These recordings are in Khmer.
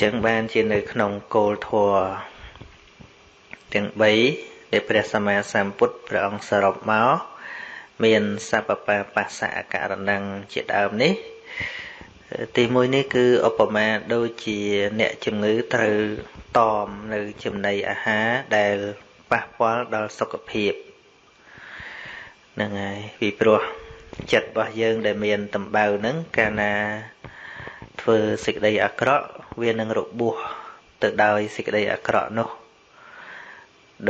ចឹងបានជានៅក្នុងគោលធម៌ទាំង3ដែលព្រះសម្មាសម្ពុទ្ធព្រះអង្គសរុបមកមានសពបាបស្សៈករណងជាដើមនេះ ទីមួយនេះគឺឧបមាដូចជាអ្នកជំងឺត្រូវតមនៅចំណីអាហារដែលប៉ះពាល់ដល់សុខភាពហ្នឹងហើយពីព្រោះចិត្តរបស់យើងដែលមានតម្បៅហ្នឹងកាលណា ធ្វើសេចក្តីអាក្រក់វានឹងរបួសទៅដោយសេចក្តីអាក្រក់នោះ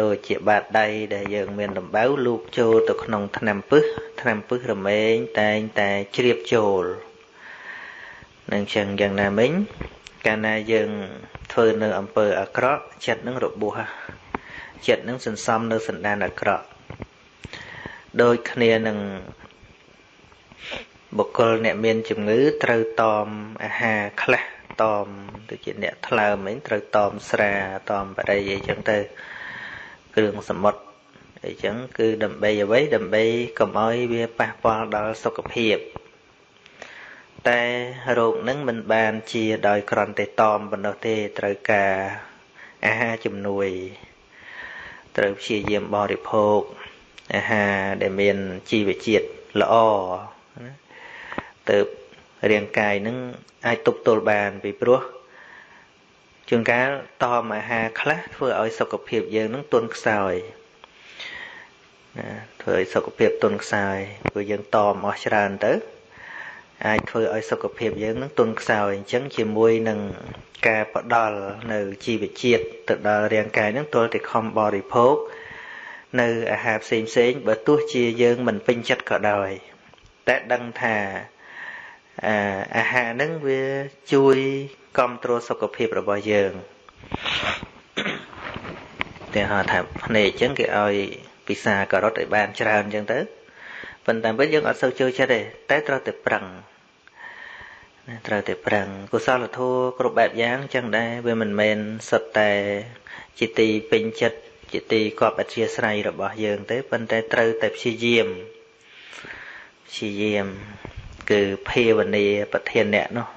ដូចជាបាតដៃដែលយើងមានដំបៅលូកចូលទៅក្នុងថ្នាំពឹសថ្នាំពឹសរមែងតែងតែជ្រាបចូលនឹងចឹងយ៉ាងណាមិញកាលណាយើងធ្វើនៅអំពើអាក្រក់ចិត្តនឹងរបួសចិត្តនឹងសន្សំនៅសន្តានអាក្រក់ដូចគ្នានឹង បុគ្គលអ្នកមានជំងឺត្រូវតមអាហារខ្លះតមដូចជាអ្នកថ្លើមវិញត្រូវតមស្រាតមបរិយអីចឹងទៅគ្រឿងសមុទ្រអីចឹងគឺដើម្បីអ្វីដើម្បីកុំឲ្យវាប៉ះពាល់ដល់សុខភាពតែរោគនឹងមិនបានជាដោយក្រន់តែតមប៉ុណ្ណោះទេត្រូវការអាហារជំនួយ ត្រូវព្យាយាមបរិភោគអាហារដែលមានជីវជាតិល្អ ទៅរាងកាយនឹងអាចទប់ទល់បានពីព្រោះជួនកាលតមអាហារខ្លះធ្វើឲ្យសុខភាពយើងនឹងទន់ខ្សោយណាធ្វើឲ្យសុខភាពទន់ខ្សោយព្រោះយើងតមអស់ច្រើនទៅ អាចធ្វើឲ្យសុខភាពយើងនឹងទន់ខ្សោយអញ្ចឹងជាមួយនឹងការផ្ដល់នៅជីវជាតិទៅដល់រាងកាយនឹងទល់តែខំបរិភោគនៅអាហារផ្សេងផ្សេងបើទោះជាយើងមិនពេញចិត្តក៏ដោយតែដឹងថា អាហារហ្នឹងវាជួយគ្រប់គ្រងសុខភាពរបស់យើងតែហៅថាភ្នែកអញ្ចឹងគេឲ្យពិសាការ៉ុតឲ្យបានច្រើនអញ្ចឹងទៅប៉ុន្តែវិញយើងអត់សូវចូលចិត្តទេតែត្រូវតែប្រឹងត្រូវតែប្រឹងកុសលធម៌គ្រប់បែបយ៉ាងចឹងដែរវាមិនមែនសុទ្ធតែជាទីពេញចិត្តជាទីគប់អធិស្ស្រ័យរបស់យើងទេប៉ុន្តែត្រូវតែព្យាយាមព្យាយាម គឺភាវនាប្រធានអ្នកនោះ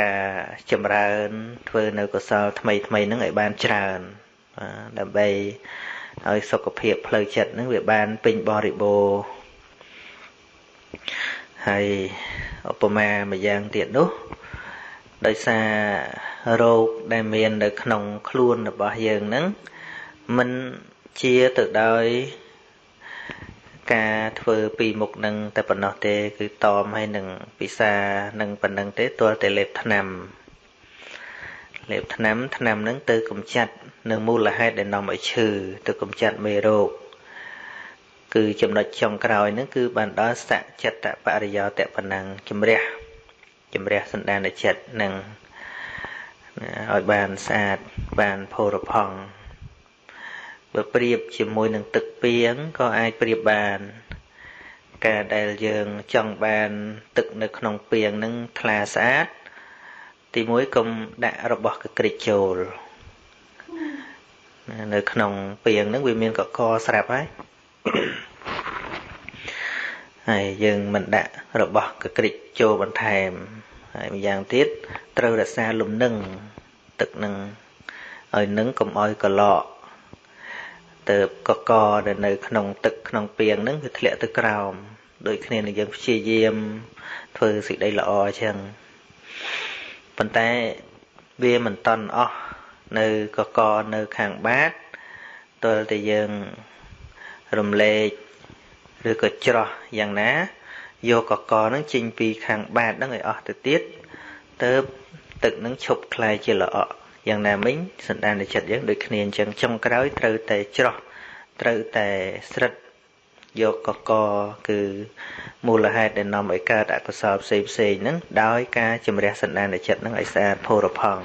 ការចម្រើនធ្វើនៅកុសលថ្មីថ្មីហ្នឹងឲ្យបានច្រើនដើម្បីឲ្យសុខភាពផ្លូវចិត្តហ្នឹងវាបានពេញបរិបូរណ៍ហើយឧបមាមួយយ៉ាងទៀតនោះដោយសាររោគដែលមាននៅក្នុងខ្លួនរបស់យើងហ្នឹងមិនជាទៅដោយ ការធ្វើពីមុខនឹងតែប៉ុណ្ណោះទេ គឺតមហើយនឹងពិសានឹងប៉ុណ្ណឹងទេទាល់តែលេបថ្នាំលេបថ្នាំថ្នាំនឹងទៅកំចាត់នៅមូលហេតុដែលនាំឲ្យឈឺទៅកំចាត់មេរោគគឺចំណុចចុងក្រោយហ្នឹងគឺបានដល់សច្ចិត្តបរិយោតប៉ុណ្ណឹងជំរះជំរះសន្តានចិត្តនឹងឲ្យបានស្អាតបានផូរផង់ បើប្រៀបជាមួយនឹងទឹកពីងក៏អាចប្រៀបបាន ការដែលយើងចង់បាន ទឹកនៅក្នុងពីងនឹងថ្លាស្អាត ទីមួយកុំដាក់របស់កក្រិចចូលនៅក្នុងពីងនឹងវាមានកកស្រាប់ហើយហើយយើងមិនដាក់របស់កក្រិចចូលបន្ថែមហើយម្យ៉ាងទៀតត្រូវរក្សាលំនឹងទឹកនឹងឲ្យនឹងកុំឲ្យកឡក ទៅកកដែលនៅក្នុងទឹកក្នុងពីងហ្នឹងវាធ្លាក់ទៅក្រោមដូចគ្នានឹងយើងព្យាយាមធ្វើសេចក្តីល្អអញ្ចឹងប៉ុន្តែវាមិនតន់អស់នៅកកនៅខាងបាតទល់តែយើងរំលែកឬក៏ច្រោះយ៉ាងណាយកកកហ្នឹងចេញពីខាងបាតហ្នឹងឲ្យអស់ទៅទៀតទៅទឹកហ្នឹងឈប់คล้ายជាល្អក់ យ៉ាងណាមិញសន្តានចិត្តយើងដូចគ្នាអញ្ចឹងចុងក្រោយត្រូវតែច្រោះត្រូវតែស្រិតយកកកគឺមូលហេតុដែលនាំឲ្យកើតអកុសលផ្សេងផ្សេងហ្នឹងដោយការជំរះសន្តានចិត្តហ្នឹងឲ្យស្អាតផូរផង់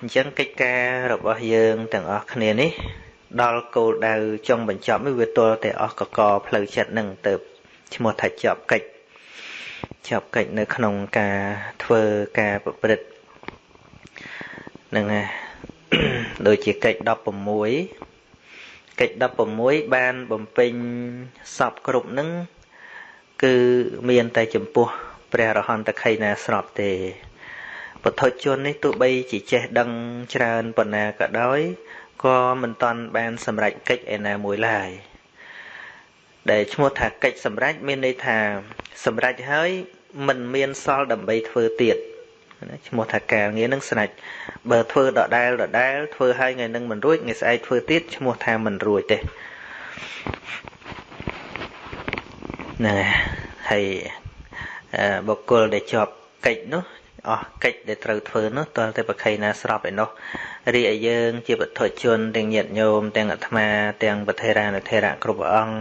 អញ្ចឹងកិច្ចការរបស់យើងទាំងអស់គ្នានេះ ដល់គោលដៅចុងបញ្ចប់នេះវាទល់តែអស់កកផ្លូវចិត្តហ្នឹងទៅឈ្មោះថាចប់កិច្ចចប់កិច្ចនៅក្នុងការធ្វើការប្រព្រឹត្ត ហ្នឹងណាដូចជាកិច្ច16កិច្ច16បានបំពេញសពគ្រប់នឹងគឺមានតែចំពោះព្រះរហន្តខៃណាស្របទេពុទ្ធជននេះទោះបីជាចេះដឹងច្រើនប៉ុណ្ណាក៏ដោយក៏មិនតាន់បានសម្រេចកិច្ចឯណាមួយឡើយដែលឈ្មោះថាកិច្ចសម្រេចមានន័យថាសម្រេចហើយមិនមានសល់ដើម្បីធ្វើទៀត ឈ្មោះថាការងារនឹងស្នាច់បើធ្វើដដែលដដែលធ្វើហើយថ្ងៃនឹងមិនរួចថ្ងៃស្អែកធ្វើទៀតឈ្មោះថាមិនរួចទេណាហើយបុគ្គលដែលជាប់កិច្ចនោះអស់កិច្ចដែលត្រូវធ្វើនោះតើតែប្រខៃណាស្របឯនោះរីឯយើង ជាបុត្រជនទាំងញាតិញោមទាំងអាត្មាទាំងប្រធេរានុធេរៈគ្រប់អង្គ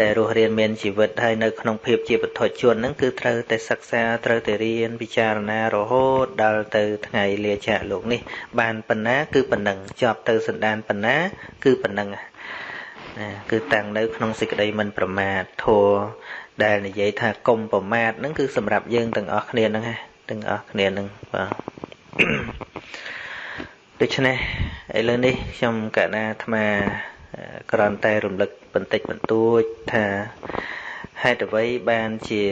ដែលរស់រៀនមានជីវិតហើយនៅក្នុងភាពជាបុត្រជនហ្នឹងគឺត្រូវតែសិក្សាត្រូវតែរៀនពិចារណារហូតដល់ទៅថ្ងៃលាចាកលោកនេះ បានប៉ុណ្ណា គឺប៉ុណ្ណឹងជាប់ទៅសន្តានប៉ុណ្ណា គឺប៉ុណ្ណឹងណាគឺតាំងនៅក្នុងសេចក្តីមិនប្រមាទធัวដែលនិយាយថាកុំប្រមាទហ្នឹងគឺសម្រាប់យើងទាំងអស់គ្នាហ្នឹងណាទាំងអស់គ្នានឹងបាទដូច្នេះឥឡូវនេះខ្ញុំកណាអាត្មាគ្រាន់តែរំលឹក បន្តិចបន្តួចថាហេតុអ្វីបានជា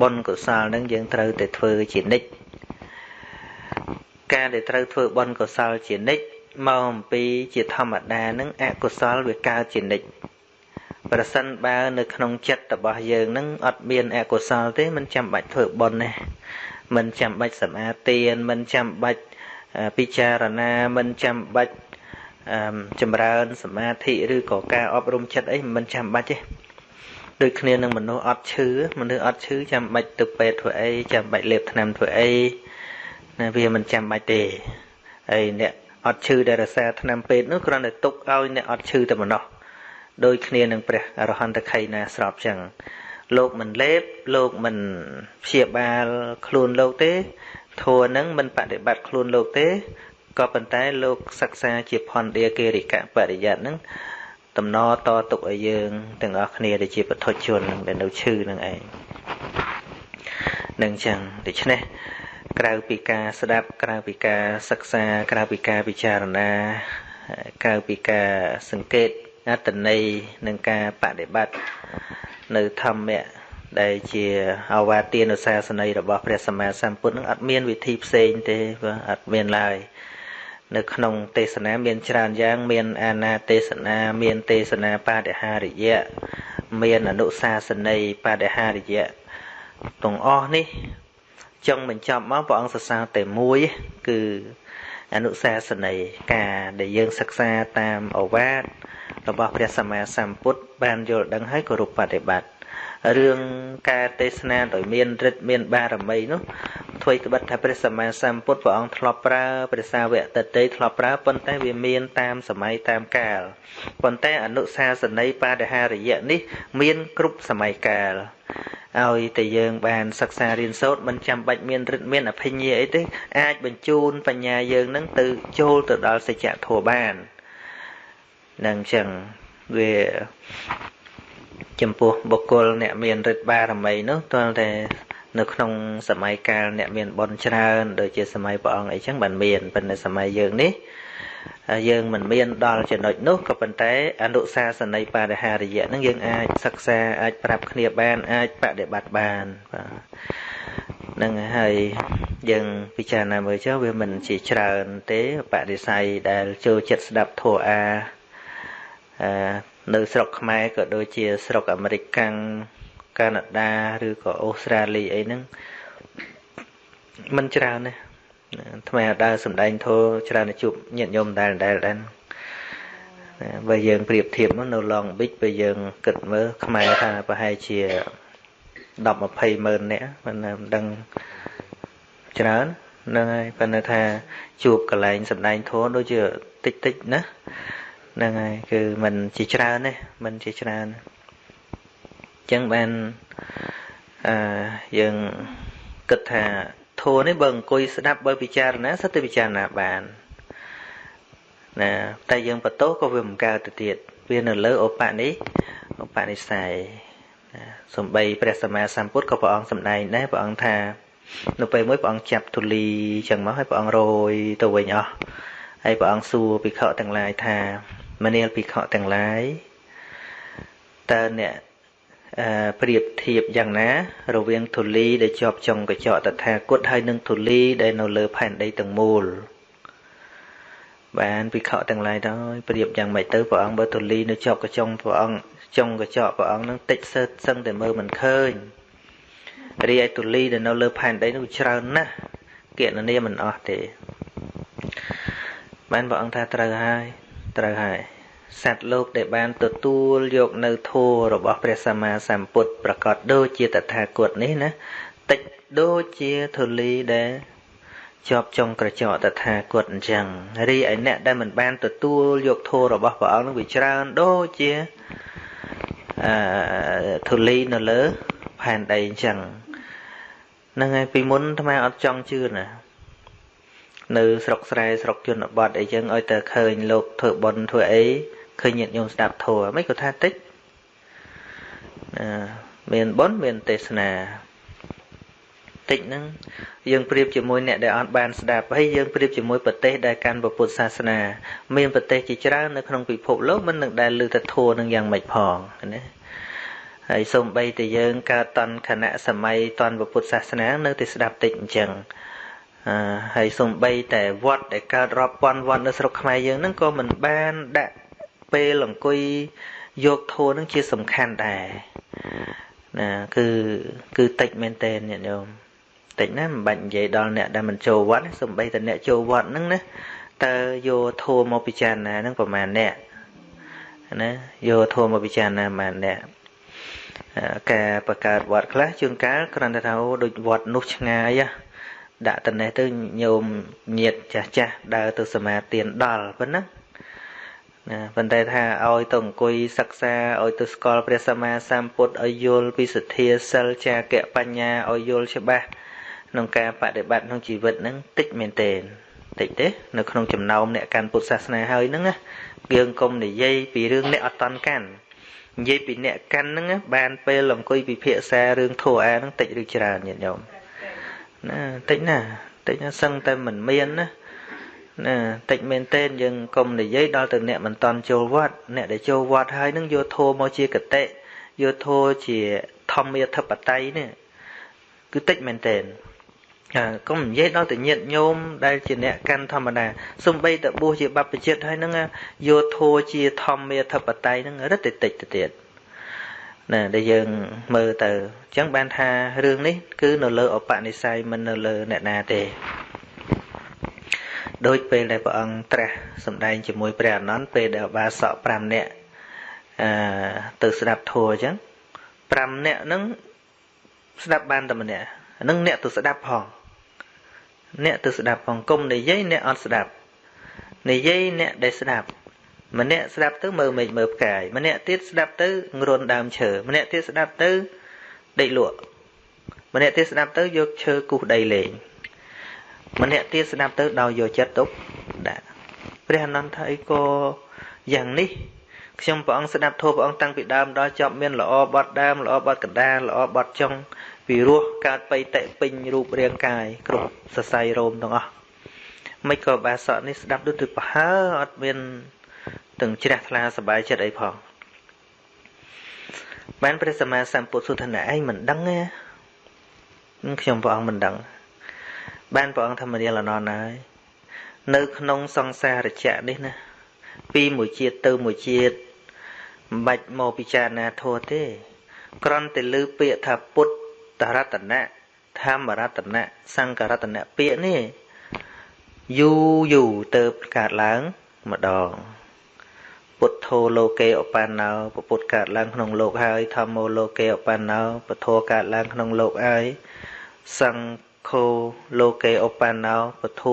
បុណ្យកុសលនឹងយើងត្រូវតែធ្វើជានិច្ចការដែលត្រូវធ្វើបុណ្យកុសលជានិច្ចមកអំពីជាធម្មតានឹងអកុសលវាកើតជានិច្ចប្រសិនបើនៅក្នុងចិត្តរបស់យើងនឹងអត់មានអកុសលទេមិនចាំបាច់ធ្វើបុណ្យទេមិនចាំបាច់សម្អាតទានមិនចាំបាច់ពិចារណាមិនចាំបាច់ ចម្រើនសមាធិឬក៏ការអប់រំចិត្តអីមិនចាំបាច់ទេដូចគ្នានឹងមនុស្សអត់ឈឺមនុស្សអត់ឈឺចាំបាច់ទៅពេទ្យធ្វើអីចាំបាច់លេបថ្នាំធ្វើអីណាវាមិនចាំបាច់ទេហើយអ្នកអត់ឈឺដែលរសារថ្នាំពេទ្យនោះគ្រាន់តែទុកឲ្យអ្នកអត់ឈឺតែប៉ុណ្ណោះដូចគ្នានឹងព្រះអរហន្តខៃណាស្របចឹងលោកមិនលេបលោកមិនព្យាបាលខ្លួនលោកទេធัวនឹងមិនបដិបត្តិខ្លួនលោកទេ ក៏ប៉ុន្តែលោកសិក្សាជាផនដាគេរិកៈបរិយ័តនឹងតំណតទុកឲ្យយើងទាំងអស់គ្នាដែលជាពុទ្ធជននឹងដែលនៅឈឺនឹងឯងនឹងចឹងដូច្នេះក្រៅពីការស្ដាប់ក្រៅពីការសិក្សាក្រៅពីការពិចារណាក្រៅពីការសង្កេតអត្តន័យនិងការបដិបត្តិនៅធម្មៈដែលជាអវាទានុសាសនីរបស់ព្រះសម្មាសម្ពុទ្ធនឹងអត់មានវិធីផ្សេងទេបាទអត់មានឡើយ នៅក្នុងទេសនាមានច្រើនយ៉ាង មានអាណាទេសនាមានទេសនាបដិហារិយៈមានអនុសាសនីបដិហារិយៈទាំងអស់នេះចង់បញ្ចប់មកព្រះអង្គសរសើរតែមួយគឺអនុសាសនីការដែលយើងសិក្សាតាមអវាទរបស់ព្រះសម្មាសម្ពុទ្ធបានយល់ដឹងហើយគោរពបដិបត្តិ រឿងការទេសនាដោយមានរិទ្ធមានបារមីនោះធ្វើក្បិតថាព្រះសម្មាសម្ពុទ្ធព្រះអង្គធ្លាប់ប្រើព្រះសាវកតតីធ្លាប់ប្រើប៉ុន្តែវាមានតាមសម័យតាមកាលប៉ុន្តែអនុសាសនីបដិហារយៈនេះ មានគ្រប់សម័យកាលឲ្យតែយើងបានសិក្សារៀនសូត្រមិនចាំបាច់មានរិទ្ធមានអភិញ្ញាអីទេអាចបញ្ជូនបញ្ញាយើងនឹងទៅចូលទៅដល់សច្ចធម៌បាននឹងចឹងវា ចំពោះបុគ្គលអ្នកមានរិទ្ធបារមីនោះទាល់តែនៅក្នុងសម័យកាលអ្នកមានបុណ្យច្រើនដូចជាសម័យព្រះអង្គអីចឹងបានមានប៉ុន្តែសម័យយើងនេះយើងមិនមានដល់ចំណុចនោះក៏ប៉ុន្តែអនុសាសនីបរិហារយៈនឹងយើងអាចសិក្សាអាចប្រាប់គ្នាបានអាចបដិបត្តិបានបាទនឹងហើយយើងពិចារណាមើលចុះវាមិនជាច្រើនទេបរិស័យដែលចូលចិត្តស្ដាប់ធម៌អា នៅស្រុកខ្មែរក៏ដូចជាស្រុកអាមេរិកកាំងកាណាដាឬក៏អូស្ត្រាលីអីហ្នឹងมันច្រើនណាស់ថ្មដើរសំដែងធោច្រើនជួបញាតិញោមដែលដែលដែរបើយើងប្រៀបធៀបនៅ Long Beach បើយើងគិតមើលខ្មែរថាប្រហែលជា10 20ម៉ឺននាក់មិនដឹងច្រើនហ្នឹងហើយប៉ុន្តែថាជួបកន្លែងសំដែងធោដូចជាតិចតិចណា ហ្នឹងហើយគឺมันជាច្រើនទេมันជាច្រើនអញ្ចឹងបានអឺយើងគិតថាធัวនេះបើអង្គុយស្ដាប់បើពិចារណាសិតតែពិចារណាបានណាតែយើងបន្ទោសក៏វាមិនកើតទៅទៀតវានៅលើឧបនិឧបនិស្ស័យសំបីព្រះសម្មាសម្ពុទ្ធក៏ព្រះអង្គសម្ដែងដែរព្រះអង្គថានៅពេលមួយព្រះអង្គចាប់ទូលីចឹងមកហើយព្រះអង្គរយទៅវិញអស់ហើយព្រះអង្គសួរភិក្ខុទាំងឡាយថា មនាលភិក្ខុទាំងឡាយតើអ្នកប្រៀបធៀបយ៉ាងណា រវាងធូលីដែលជាប់ចុងកញ្ចក់តថាគតហើយនឹងធូលីដែលនៅលើផែនដីទាំងមូលបានពិខុទាំងឡាយដល់ប្រៀបយ៉ាងម៉េចទៅព្រះអង្គបើធូលីនៅជាប់កញ្ចុងព្រះអង្គចុងកញ្ចក់ព្រះអង្គនឹងតិចសើសឹងតែមើលមិនឃើញរីឯធូលីដែលនៅលើផែនដីនោះច្រើនណាស់គណនាមិនអស់ទេបានព្រះអង្គថាត្រូវហើយ ត្រូវហើយសត្វលោកដែលបានទទួលយកនៅធម៌របស់ព្រះសម្មាសម្ពុទ្ធប្រកាសដូចជាតថាគតនេះណាតិចដូចជាធូលីដែលជាប់ចុងក្រចកតថាគតអញ្ចឹងរីឯអ្នកដែលមិនបានទទួលយកធម៌របស់ព្រះអង្គនឹងវាច្រើនដូចជាអឺធូលីនៅលើផែនដីអញ្ចឹងហ្នឹងហើយពីមុនអាត្មាអត់ចង់ជឿណា នៅស្រុកស្រែស្រុកជនបទអីចឹងឲ្យតែឃើញលោកធ្វើបុណ្យធ្វើអីឃើញញាតិញោមស្ដាប់ធម៌មិនក៏ថាតិចមានបុណ្យមានទេសនាតិចហ្នឹងយើងប្រៀបជាមួយអ្នកដែលអត់បានស្ដាប់ហើយយើងប្រៀបជាមួយប្រទេសដែលកាន់ពុទ្ធសាសនា មានប្រទេសជាច្រើននៅក្នុងពិភពលោកមិននឹងដែលលើទៅធัวនឹងយ៉ាងម៉េចផងណាហើយសូម្បីតែយើងកើតតន់គណៈសម័យតន់ពុទ្ធសាសនា នៅតែស្ដាប់តិចអញ្ចឹងអឺ ហើយសំបីតែវត្តដែលកើតរាប់ពាន់វត្តនៅស្រុកខ្មែរយើងហ្នឹងក៏មិនបានដាក់ពេលអង្គុយយកធូរហ្នឹងជាសំខាន់ដែរណាគឺគឺតិចមែនតើញាតិញោមតិចណាមិនបាច់និយាយដល់អ្នកដែលមិនចូលវត្តសំបីតែអ្នកចូលវត្តហ្នឹងណាតើយកធូរមកពិចារណាហ្នឹងប្រហែលអ្នកណាយកធម៌មកពិចារណាបានអ្នកការបង្កើតវត្តខ្លះជួនកាលគ្រាន់តែថាអូដូចវត្តនោះឆ្ងាយ ដាក់តនេះទៅញោមញាតចាស់ចាស់ដើរទៅសមាទានដល់ប៉ុណ្ណាណាប៉ុន្តែថាឲ្យទៅអង្គុយសិក្សាឲ្យទៅស្គាល់ព្រះសម្មាសម្ពុទ្ធឲ្យយល់ពីសទ្ធាសិលចាកៈបញ្ញាឲ្យយល់ច្បាស់ក្នុងការបដិបត្តិក្នុងជីវិតហ្នឹងតិចមែនទែនតិចទេនៅក្នុងចំណោមអ្នកកាន់ពុទ្ធសាសនាហើយហ្នឹងណាយើងកុំនិយាយពីរឿងអ្នកអត់តន់កាន់និយាយពីអ្នកកាន់ហ្នឹងបានពេលអង្គុយពិភាក្សារឿងធម៌អាហ្នឹងតិចឬច្រើនញាតិញោម ណាតិចណាតិចណាសឹងតែមិនមានណាណាតិចមែនទែនយើងកុំនិយាយដល់ទៅអ្នកមិនតន់ចូលវត្តអ្នកដែលចូលវត្តហើយនឹងយកធម៌មកជាកតិយកធម៌ជាធម្មាធិបតេយ្យនេះគឺតិចមែនទែនកុំនិយាយដល់ទៅញាតញោមដែលជាអ្នកកាន់ធម្មតាសំបីតបួសជាបព្វជិតហើយហ្នឹងយកធัวជាធម្មាធិបតេយ្យហ្នឹងរឹតតែតិចទៅទៀត ណាដែលយើងមើលទៅអញ្ចឹងបានថារឿងនេះ គឺនៅលើឧបនិស្ស័យមិននៅលើអ្នកណាទេដូចពេលដែលព្រះអង្គត្រាស់សម្ដែងជាមួយព្រះអនន្តពេលដែលបាសក5នាក់អឺទៅស្ដាប់ធัวអញ្ចឹង5នាក់ហ្នឹងស្ដាប់បានតែម្នាក់ហ្នឹងអ្នកទៅស្ដាប់ផង អ្នកទៅស្ដាប់ផងគុំនិយាយអ្នកអត់ស្ដាប់និយាយអ្នកដែលស្ដាប់ ម្នាក់ស្ដាប់ទៅមើលមេឃមើលផ្កាយម្នាក់ទៀតស្ដាប់ទៅងរុនដើមឈើម្នាក់ទៀតស្ដាប់ទៅដេកលក់ម្នាក់ទៀតស្ដាប់ទៅយកឈើគូសដីលេងម្នាក់ទៀតស្ដាប់ទៅដោយយកចិត្តទុកដាក់ព្រះអនន្តថាអីក៏យ៉ាងនេះខ្ញុំព្រះអង្គស្ដាប់ធម៌ព្រះអង្គតាំងពីដើមដល់ចប់មានល្អបត់ដើមល្អបត់កណ្ដាលល្អបត់ចុងពីរោះកើតបៃតិពេញរូបរាងកាយគ្រប់សរសៃរោមទាំងអស់មិនក៏បាសកនេះស្ដាប់ដូចទៅប្រហើអត់មាន ទាំងជ្រះថ្លាសบายចិត្តអីផងបានព្រះសម្មាសម្ពុទ្ធសុទ្ធណាឯងមិនដឹងទេខ្ញុំព្រះអង្គមិនដឹងបានព្រះអង្គធម្មរាលអនន្តហើយនៅក្នុងសង្សារជៈនេះណាពីមួយជាតិទៅមួយជាតិមិនបាច់មកពិចារណាធម៌ទេគ្រាន់តែលើពាក្យថាពុទ្ធរតនៈធម្មរតនៈសង្ឃរតនៈពាក្យនេះយូរយូរទៅកើតឡើងម្ដង ពុទ្ធោលោកេឧបណ្ណោពុទ្ធកើតឡើងក្នុងលោកហើយធម្មោលោកេឧបណ្ណោពធកើតឡើងក្នុងលោកហើយសង្ឃោលោកេឧបណ្ណោពធ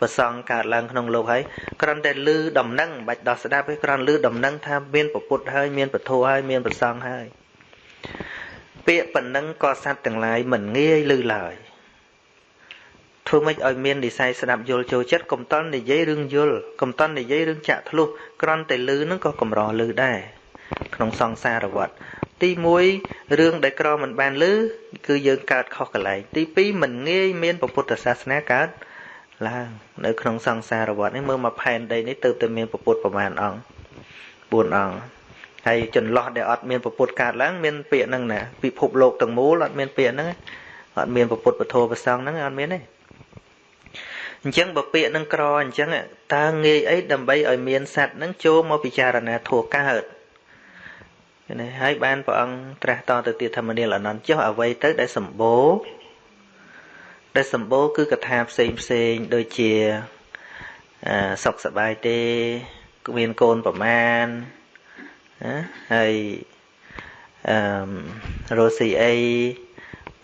ប្រសងកើតឡើងក្នុងលោកហើយគ្រាន់តែលឺដំណឹងមិនបាច់ដោះស្ដាប់ទេគ្រាន់លឺដំណឹងថាមានពុទ្ធហើយមានពធហើយមានប្រសងហើយពាក្យប៉ុណ្ណឹងក៏សត្វទាំងឡាយមិនងាយឮឡើយ ធ្វើម៉េចឲ្យមាននិស័យស្ដាប់យល់ចូលចិត្តកុំតន់និយាយរឿងយល់កុំតន់និយាយរឿងចាក់ធ្លុះក្រន់តែឮនឹងក៏កម្រឮដែរក្នុងសង្សារវដ្តទី1រឿងដែលក្រមិនបានឮគឺយើងកើតខុសកន្លែងទី2មិនងាយមានពុទ្ធសាសនាកើតឡើងនៅក្នុងសង្សារវដ្តនេះមើលមកផែនដីនេះទៅតែមានពុទ្ធប្រមាណអង្គ4អង្គហើយចន្លោះដែលអត់មានពុទ្ធកើតឡើងមានពាក្យហ្នឹងណាពិភពលោកទាំងមូលអត់មានពាក្យហ្នឹងអត់មានពុទ្ធពធប្រសងហ្នឹងអត់មានទេ អញ្ចឹងបើពាក្យនឹងក្រអញ្ចឹងតើងាយអីដើម្បីឲ្យមានសត្វនឹងចូលមកពិចារណាធัวកើតនេះហើយបានព្រះអង្គត្រាស់តទៅទៀតធម្មនាលអនន្តចុះអ្វីទៅដែលសម្បូរដែលសម្បូរគឺកថាផ្សេងផ្សេងដូចជាសុខសบายទេមានកូនប្រមាណណាហើយអឺរស់ស៊ីអី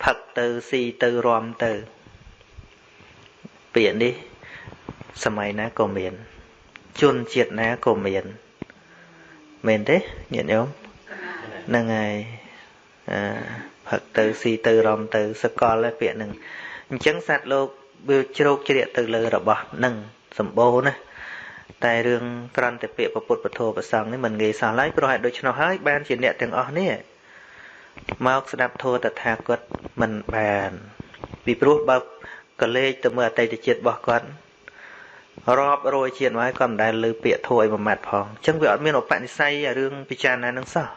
ផឹកទៅស៊ីទៅរំទៅ ពាក្យនេះសម័យណាក៏មាន ជនជាតិណាក៏មានមែនទេញាតិញោមហ្នឹងហើយអឺផឹកទៅស៊ីទៅរំទៅសកលពាក្យហ្នឹងអញ្ចឹងសត្វលោកវាជ្រោកជ្រាកទៅលើរបស់នឹងសម្បូរណាតែរឿងក្រន្តពាក្យពុទ្ធពធប្រសងនេះមិនងាយសោះឡើយព្រោះហេតុដូច្នោះហើយបានជាអ្នកទាំងអស់នេះមកស្ដាប់ធម៌តថាគតមិនបានពីព្រោះបើ កលេចទៅមើលអតីតជាតិរបស់គាត់រាប់រយជាតិមកគាត់មិនដែលលើពាក្យធួយមួយម៉ាត់ផងអញ្ចឹងវាអត់មានឧបនិស្ស័យរឿងពិចារណានឹងសោះ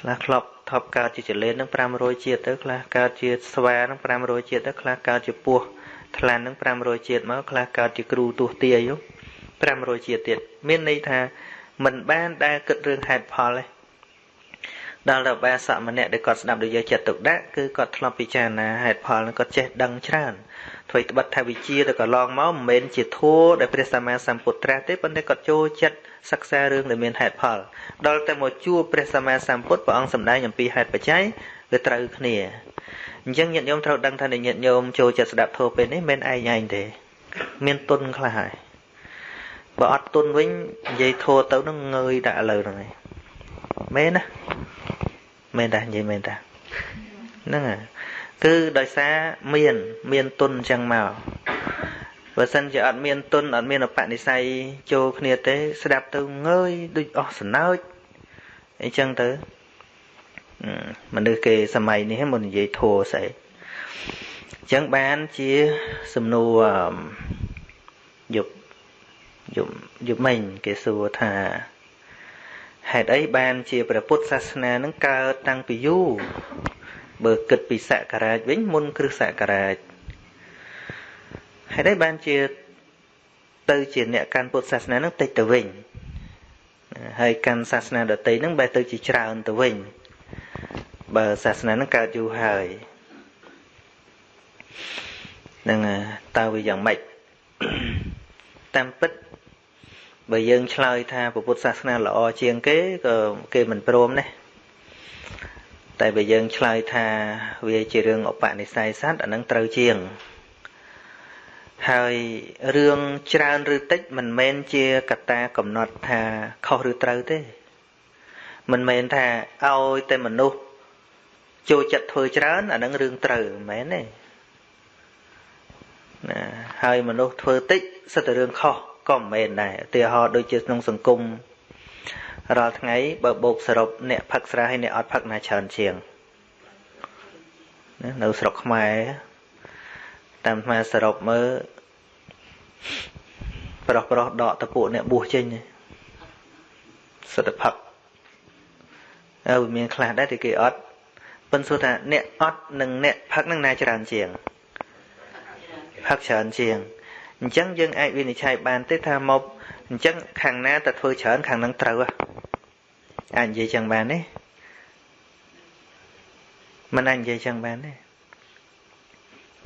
ខ្លះធ្លាប់ថប់កើតជាចលេននឹង500ជាតិទៅខ្លះកើតជាស្វានឹង500ជាតិទៅខ្លះកើតជាពស់ថ្លាន់នឹង500ជាតិមកខ្លះកើតជាគ្រូទោះទាយ500ជាតិទៀតមានន័យថាមិនបានដែលគិតរឿងហេតុផលទេ ដល់ទៅបាសកម្នាក់ដែលគាត់ស្ដាប់ដោយយកចិត្តទុកដាក់គឺគាត់ធ្លាប់ពិចារណាហេតុផលនឹងគាត់ចេះដឹងច្រើនធ្វើត្បិតថាវិជាទៅកន្លងមកមិនមែនជាធัวដែលព្រះសម្មាសម្ពុទ្ធត្រាស់ទេប៉ុន្តែគាត់ចូលចិត្តសិក្សារឿងដែលមានហេតុផលដល់តែមកជួបព្រះសម្មាសម្ពុទ្ធព្រះអង្គសម្ដែងអំពីហេតុបច្ច័យវាត្រូវគ្នាអញ្ចឹងញាតិញោមត្រូវដឹងថាញាតិញោមចូលចិត្តស្ដាប់ធម៌ពេលនេះមិនឯងឯងទេ មានទុនខ្លះហើយបើអត់ទុនវិញនិយាយធម៌ទៅនឹងងើយដាក់ឥឡូវហ្នឹងឯង មែនណាមែនតានិយាយមែនតាហ្នឹងហើយគឺដោយសារមាន មានទុនអញ្ចឹងមកបើសិនជាអត់មានទុនអត់មានអបនិស្ស័យចូលគ្នាទេ ស្ដាប់ទៅងើយដូចអស់សណើចអញ្ចឹងទៅមនុស្សគេសម័យនេះមិននិយាយធัวស្អីអញ្ចឹងបានជាសំណួរយប់យប់យប់មិញគេសួរថា ហេតុអីបានជាព្រះពុទ្ធសាសនានឹងកើតតាំងពីយូរបើគិតពីសករាជវិញមុនគ្រិស្តសករាជហេតុអីបានជាទៅជាអ្នកកាន់ពុទ្ធសាសនានឹងតិចទៅវិញហើយកាន់សាសនាដទៃនឹងបែរទៅជាច្រើនទៅវិញបើសាសនានឹងកើតយូរហើយនឹងតើវាយ៉ាងម៉េចតាមពិត បើយើងឆ្លើយថាពុទ្ធសាសនាល្អជាងគេក៏គេមិនព្រមណាតែបើយើងឆ្លើយថាវាជារឿងឧបនិស្ស័យសត្វអានឹងត្រូវជាងហើយរឿងច្រើនឬតិចមិនមែនជាកត្តាកំណត់ថាខុសឬត្រូវទេ មិនមែនថាឲ្យតែមនុស្សចូលចិត្តធ្វើច្រើនអានឹងរឿងត្រូវមិនមែនទេណាហើយមនុស្សធ្វើតិចសិតតែរឿងខុស ក៏មិនមែនដែរឧទាហរណ៍ដូចជាក្នុងសង្គមរាល់ថ្ងៃបើបូកសរុបអ្នកផឹកស្រាហើយអ្នកអត់ផឹកណាច្រើនជាងណានៅស្រុកខ្មែរតាមខ្មែរសរុបមើលប្រុសប្រុសដកតពួកអ្នកបួសចេញសិទ្ធិផឹកអើមានខ្លះដែរតែគេអត់ប៉ុន្តែសួរថាអ្នកអត់និងអ្នកផឹកនឹងណាច្រើនជាងផឹកច្រើនជាង អញ្ចឹងយើងអាចវិនិច្ឆ័យបានទេថាមកអញ្ចឹងខាងណាទៅធ្វើច្រើនខាងនឹងត្រូវអាចនិយាយចឹងបានទេមិនអាចនិយាយចឹងបានទេ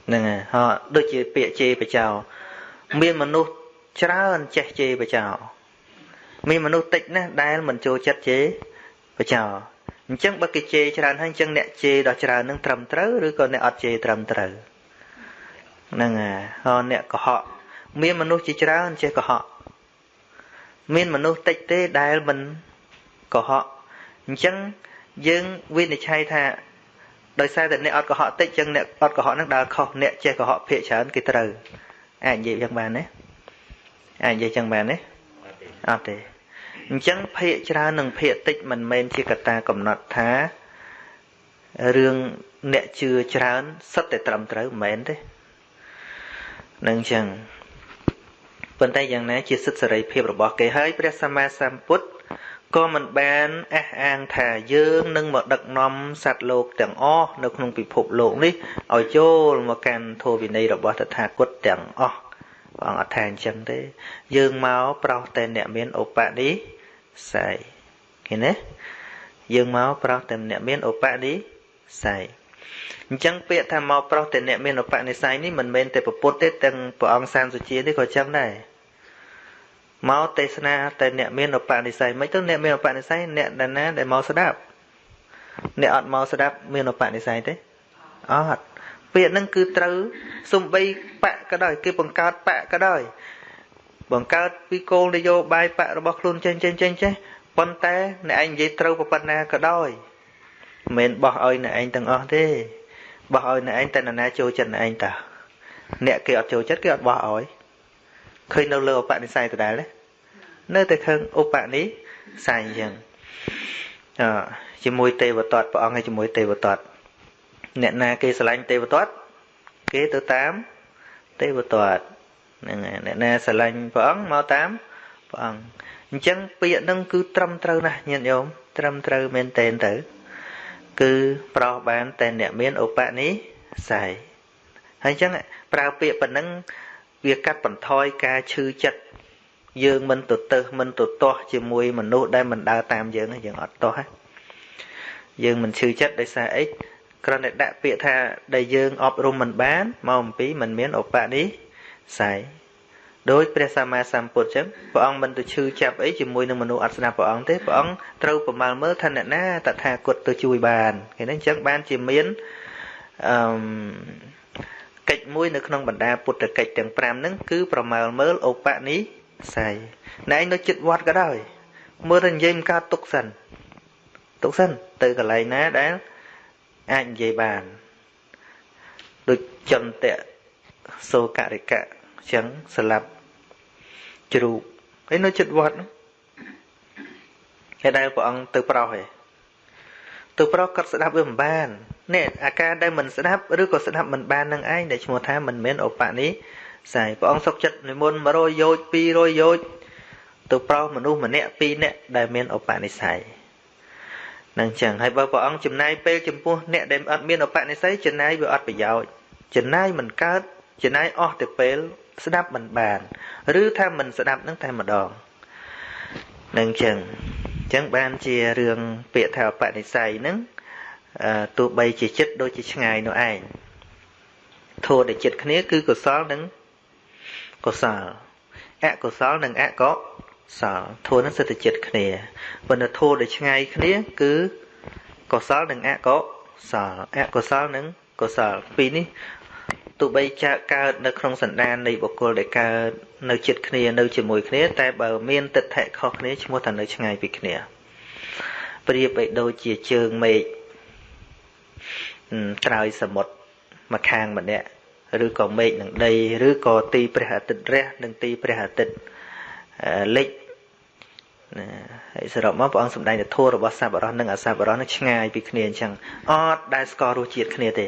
ហ្នឹងហើយហោដូចជាពាក្យជេរបចោមានមនុស្សច្រើនចេះជេរបចោមានមនុស្សតិចណាស់ដែលមិនចូលចិត្តជេរបចោអញ្ចឹងបើគេជេរច្រើនហើយអញ្ចឹងអ្នកជេរដល់ច្រើននឹងត្រឹមត្រូវឬក៏អ្នកអត់ជេរត្រឹមត្រូវហ្នឹងហើយហោអ្នកកុហក មានមនុស្សជាច្រើនចេះកុហកមានមនុស្សតិចទេដែលមិនកុហកអញ្ចឹងយើងវិនិច្ឆ័យថាដោយសារតែអ្នកអត់កុហកតិចអញ្ចឹងអ្នកអត់កុហកនឹងដើរខុសអ្នកចេះកុហកភាកច្រើនគេត្រូវអាចនិយាយយ៉ាងបានទេអាចនិយាយចឹងបានទេអត់ទេអញ្ចឹងភាកច្រើននិងភាកតិចមិនមែនជាកត្តាកំណត់ថារឿងអ្នកជឿច្រើនសិតតែត្រឹមត្រូវមិនមែនទេនឹងអញ្ចឹង ប៉ុន្តែយ៉ាងណាជាសិទ្ធិសេរីភាពរបស់គេហើយព្រះសម្មាសម្ពុទ្ធក៏មិនបានអះអាងថាយើងនឹងមកដឹកនាំសត្វលោកទាំងអស់នៅក្នុងពិភពលោកនេះឲ្យចូលមកកាន់ធម៌វិន័យរបស់តថាគតទាំងអស់ព្រះអង្គអត់ថាអញ្ចឹងទេ យើងមកប្រោសតែអ្នកមានឧបនិស្ស័យឃើញទេយើងមកប្រោសតែអ្នកមានឧបនិស្ស័យអញ្ចឹងពាក្យថាមកប្រោសតែអ្នកមានឧបនិស្ស័យនេះមិនមែនតែពុទ្ធទេទាំងព្រះអង្គសានសុជានេះក៏ចឹងដែរ មកទេសនាតែអ្នកមានឧបនិស្ស័យមិនទៅអ្នកមានឧបនិស្ស័យអ្នកដែលណាដែលមកស្ដាប់អ្នកអត់មកស្ដាប់មានឧបនិស្ស័យទេអត់ពាក្យហ្នឹងគឺត្រូវសំបីបកក៏ដោយគេបង្កើតបកក៏ដោយបង្កើតពីគោលនយោបាយបករបស់ខ្លួនចេញចេញចេញចេះប៉ុន្តែអ្នកឯងនិយាយត្រូវប៉ុណ្ណាក៏ដោយមិនមែនបោះឲ្យអ្នកឯងទាំងអស់ទេបោះឲ្យអ្នកឯងតែនរណាចូលចិត្តអ្នកឯងតាអ្នកគេអត់ចូលចិត្តគេអត់បោះឲ្យ ឃើញនៅលើឧបនិស្ស័យដដែលទេនៅតែឃើញឧបនិស្ស័យអញ្ចឹងអជាមួយទេវតតព្រះអង្គហើយជាមួយទេវតតអ្នកណាគេស្រឡាញ់ទេវទត្តគេទៅតាមទេវទត្តហ្នឹងហើយអ្នកណាស្រឡាញ់ព្រះអង្គមកតាមព្រះអង្គអញ្ចឹងពាក្យហ្នឹងគឺត្រឹមត្រូវណាស់ញាតិញោមត្រឹមត្រូវមែនតែនទៅ គឺប្រោសបានតែអ្នកមានឧបនិស្ស័យហើយអញ្ចឹងប្រើពាក្យប៉ុណ្ណឹង វាកាត់បន្ថយការឈឺចិត្តយើងមិនទៅទៅមិនទៅទាស់ជាមួយមនុស្សដែលមិនដើរតាមយើងយើងអត់ទាស់យើងមិនឈឺចិត្តដោយសារអីគ្រាន់តែដាក់ពាក្យថាដែលយើងអប់រំមិនបានមកអំពីមិនមានឧបនិស្ស័យដោយព្រះសម្មាសម្ពុទ្ធចឹងព្រះអង្គមិនទៅឈឺចាប់អីជាមួយនឹងមនុស្សអត់ស្ដាប់ព្រះអង្គទេព្រះអង្គត្រូវប្រមាលមើលថាអ្នកណាតថាគតទៅជួយបានឃើញទេអញ្ចឹងបានជាមានអឺ កិច្ចមួយនៅក្នុងបណ្ដាពុទ្ធកិច្ចទាំង5ហ្នឹងគឺប្រមាលមើលឧបនិស្ស័យណែឯងនៅចិត្តវត្តក៏ដោយមើលតែនិយាយមិនកើតទុកសិនទុកសិនទៅកន្លែងណាដែលអាចនិយាយបានដូចចន្ទៈសោករិកៈអញ្ចឹងស្លាប់ជ្រូកហើយនៅចិត្តវត្តហើយដែលព្រះអង្គទៅប្រោសឯងទៅប្រោសគាត់ស្ដាប់វាមិនបាន នេះអាការដែលមិនស្ដាប់ឬក៏ស្ដាប់មិនបាននឹងឯងដែលឈ្មោះថាមិនមែនឧបនិស្ស័យព្រះអង្គសុខចិត្តនិមន្ត100យោជ200យោជទៅប្រោសមនុស្សម្នាក់2នាក់ដែលមានឧបនិស្ស័យនឹងចឹងហើយបើព្រះអង្គចំណាយពេលចំពោះអ្នកដែលអត់មានឧបនិស្ស័យចំណាយវាអត់ប្រយោជន៍ចំណាយមិនកើតចំណាយអស់ទៅពេលស្ដាប់មិនបាន ឬថាមិនស្ដាប់នឹងតែម្ដងនឹងចឹងចឹងបានជារឿងពាក្យថាឧបនិស្ស័យនឹង ទោះបីជាចិត្តដូចជាឆ្ងាយនោះឯងធម៌ដែលចិត្តគ្នាគឺកុសលនិងកុសលអកុសលនិងអកុសលធម៌នឹងសិទ្ធិចិត្តគ្នាប៉ុន្តែធម៌ដែលឆ្ងាយគ្នា គឺកុសលនិងអកុសលអកុសលនិងកុសលពីរនេះទោះបីចាកកើតនៅក្នុងសន្តាននៃបុគ្គលដែលកើតនៅចិត្តគ្នានៅជាមួយគ្នា តែបើមានទិដ្ឋិខុសគ្នាឈ្មោះថានៅឆ្ងាយពីគ្នាប្រៀបបីដូចជាជើងមេឃ ត្រើយសមុទ្រមកខាងម្នាក់ឬក៏មេឃនឹងដីឬក៏ទីព្រះអាទិត្យរះនិងទីព្រះអាទិត្យលិចណាហើយសរុបមកព្រះអង្គសម្ដែងទៅធัวរបស់សัพបរោះនិងអសัพបរោះនឹងឆ្ងាយពីគ្នាអញ្ចឹងអត់ដែលស្គាល់រសជាតិគ្នាទេ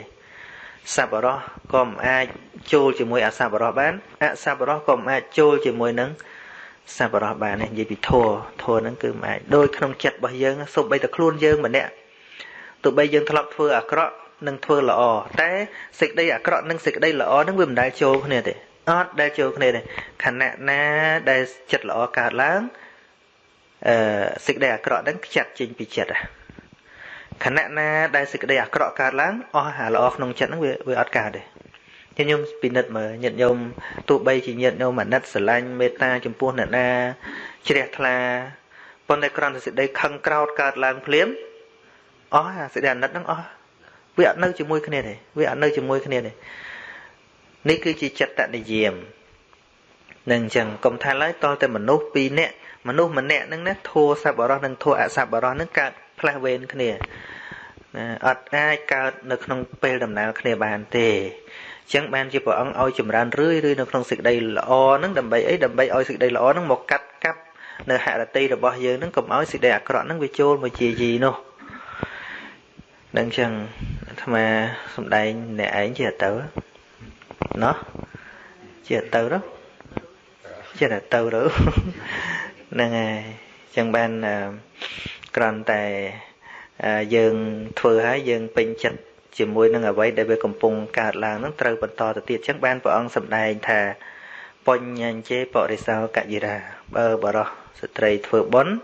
សัพបរោះក៏មិនអាចចូលជាមួយអសัพបរោះបានអសัพបរោះក៏មិនអាចចូលជាមួយនឹងសัพបរោះបានទេនិយាយពីធัวធัวហ្នឹងគឺមិនអាចដូចក្នុងចិត្តរបស់យើងសូម្បីតែខ្លួនយើងម្នាក់ទោះបីយើងធ្លាប់ធ្វើអាក្រក់ និងធ្វើល្អតែសេចក្តីអាក្រក់និងសេចក្តីល្អហ្នឹងវាមិនដែលចូលគ្នាទេអត់ដែលចូលគ្នាទេខណៈណាដែលចិត្តល្អកើតឡើងអឺសេចក្តីអាក្រក់ហ្នឹងខ្ចាត់ចេញពីចិត្តខណៈណាដែលសេចក្តីអាក្រក់កើតឡើងអស់អាល្អក្នុងចិត្តហ្នឹងវាវាអត់កើតទេញាតិញោមពិនិត្យមើលញាតិញោមទោះបីជាញាតិញោមអាណិតស្រឡាញ់មេត្តាចំពោះអ្នកណាជ្រះថ្លាប៉ុន្តែគ្រាន់តែសេចក្តីខឹងក្រោធកើតឡើងភ្លាមអស់អាសេចក្តីអាណិតហ្នឹងអស់ វាអត់នៅជាមួយគ្នាទេវាអត់នៅជាមួយគ្នាទេនេះគឺជាចិត្តនិយមនឹងអញ្ចឹងកុំថាឡើយតតែមនុស្ស2នាក់មនុស្សម្នាក់ហ្នឹងណាធัวសัพបរោះនិងធัวអសัพបរោះហ្នឹងកើតផ្លាស់វេនគ្នាអត់អាចកើតនៅក្នុងពេលដំណើរគ្នាបានទេអញ្ចឹងបានជាព្រះអង្គឲ្យចម្រើនរឿយរឿយនៅក្នុងសេចក្តីល្អហ្នឹងដើម្បីអីដើម្បីឲ្យសេចក្តីល្អហ្នឹងមកកាត់កាប់នៅហរតិរបស់យើងហ្នឹងកុំឲ្យសេចក្តីអាក្រក់ហ្នឹងវាចូលមកជាយីនោះ នឹងអញ្ចឹងអាត្មាសំដែងអ្នកឯងជាទៅណោះជាទៅទៅជាទៅទៅហ្នឹងហើយចឹងបានគ្រាន់តែយើងធ្វើហើយយើងពេញចិត្តជាមួយនឹងអ្វីដែលវាកំពុងកើតឡើងនឹងត្រូវបន្តទៅទៀតចឹងបានព្រះអង្គសម្ដែងថាបញ្ញញ្ជេបរិសោកយិរាបើបរោះស្ត្រីធ្វើបុណ្យ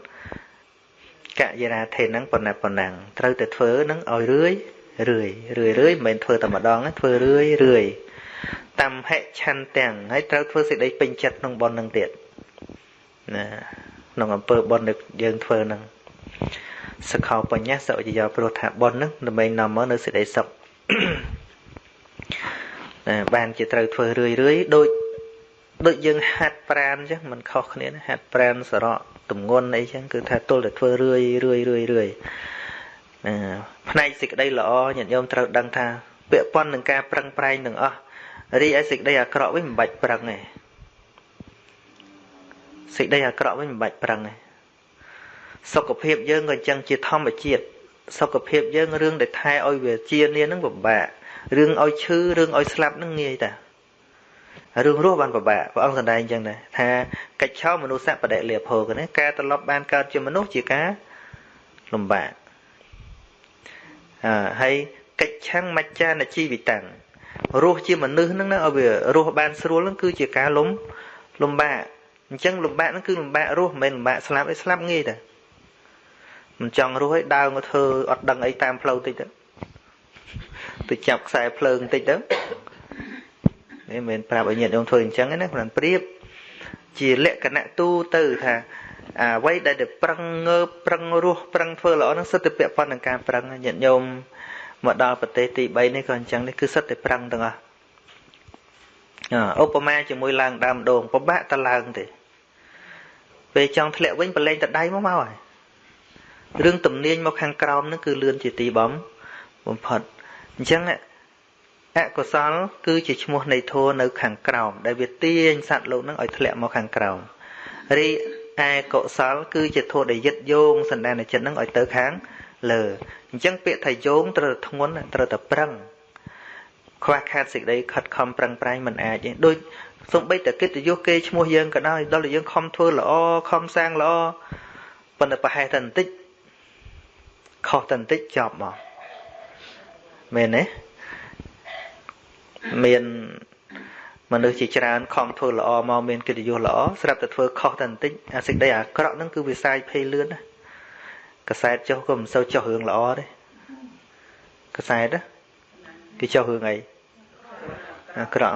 កយិរាធេនឹងប៉ុណ្ណាប៉ុណ្ណឹងត្រូវតែធ្វើនឹងឲ្យរឿយរឿយរឿយរឿយមិនមែនធ្វើតែម្ដងទេធ្វើរឿយរឿយតាមហិឆន្ទាំងហើយត្រូវធ្វើសេចក្តីពេញចិត្តក្នុងបុណ្យនឹងទៀតណាក្នុងអំពើបុណ្យដែលយើងធ្វើនឹងសខោបញ្ញសវិយោព្រោះថាបុណ្យនឹងដើម្បីនាំមកនៅសេចក្តីសុខបានជាត្រូវធ្វើរឿយរឿយដូចដូចយើងហាត់ប្រានអញ្ចឹងมันខុសគ្នាណាហាត់ប្រានសរៈ ទំងន់អីចឹងគឺថាទល់តែធ្វើរឿយរឿយរឿយរឿយណាផ្នែកសេចក្តីល្អញាតិញោមត្រូវដឹងថាពាក់ព័ន្ធនឹងការប្រឹងប្រែងទាំងអស់រីឯសេចក្តីអាក្រក់វិញមិនបាច់ប្រឹងទេសេចក្តីអាក្រក់វិញមិនបាច់ប្រឹងទេសុខភាពយើងក៏អញ្ចឹងជាធម្មជាតិសុខភាពយើងរឿងដែលថែឲ្យវាជានានឹងពិបាករឿងឲ្យឈឺរឿងឲ្យស្លាប់នឹងងាយតា រឿងរស់បានពិបាកព្រះអង្គសម្ដែងអញ្ចឹងដែរថាកិច្ចឆោមនុស្សសបដិលាភោកណាការត្រឡប់បានកើតជាមនុស្សជាការលំបាកអឺហើយកិច្ចឆាំងមច្ចានជីវិតាំងរស់ជាមនុស្សហ្នឹងណាឲ្យវារស់បានស្រួលហ្នឹងគឺជាការលំលំបាកអញ្ចឹងលំបាកហ្នឹងគឺលំបាករស់មិនមែនលំបាកស្លាប់ឯស្លាប់ងាយតែមិនចង់រស់ឲ្យដើរមកធ្វើអត់ដឹងអីតាមផ្លូវតិចទៅទៅចាប់ខ្សែភ្លើងតិចទៅ នេះមិនប្រាប់ឲ្យញាតិញោមធ្វើអញ្ចឹងណាគ្រាន់ប្រៀបជាលក្ខណៈទូទៅថាអ្វីដែលទៅប្រឹងងើបប្រឹងរស់ប្រឹងធ្វើល្អនឹងសិតតែពាក់ព័ន្ធនឹងការប្រឹងញាតិញោមមកដល់ប្រទេសទី3នេះក៏អញ្ចឹងនេះគឺសិតតែប្រឹងទាំងអស់ឧបមាជាមួយឡើងដើមដូងពិបាកតឡើងទេពេលចង់ធ្លាក់វិញប្រឡែងតដៃមកមកហើយរឿងទំនាញមកខាងក្រោមនឹងគឺលឿនជាទីបំបំផុតអញ្ចឹង អកុសល គឺជាឈ្មោះនៃធัวនៅខាងក្រោមដែលវាទាញសត្វលោកនឹងឲ្យធ្លាក់មកខាងក្រោមរីឯកុសល គឺជាធัวដែលយឹតយោងសន្តានចិត្តនឹងឲ្យទៅខាងលើអញ្ចឹងពាក្យថាយោងត្រូវធ្ងន់ត្រូវតែប្រឹងខ្វះខាតសេចក្តីខិតខំប្រឹងប្រែងមិនអាចទេដូចសំបីតែកិត្តិយសគេឈ្មោះយើងក៏ដោយដល់តែយើងខំធ្វើល្អខំសាងល្អប៉ុន្តែប្រហែលតែបន្តិចខុសតែបន្តិចចប់មកមែនទេ មានមនុស្សជាច្រើនខំធ្វើល្អមកមានកិត្តិយសល្អស្រាប់តែធ្វើខុសតែបន្តិចអាសេចក្តីអាក្រក់ហ្នឹងគឺវាសាយភ័យលឿនណាកសែតចុះក៏មិនសូវចុះរឿងល្អទេកសែតគេចុះរឿងអីអាក្រក់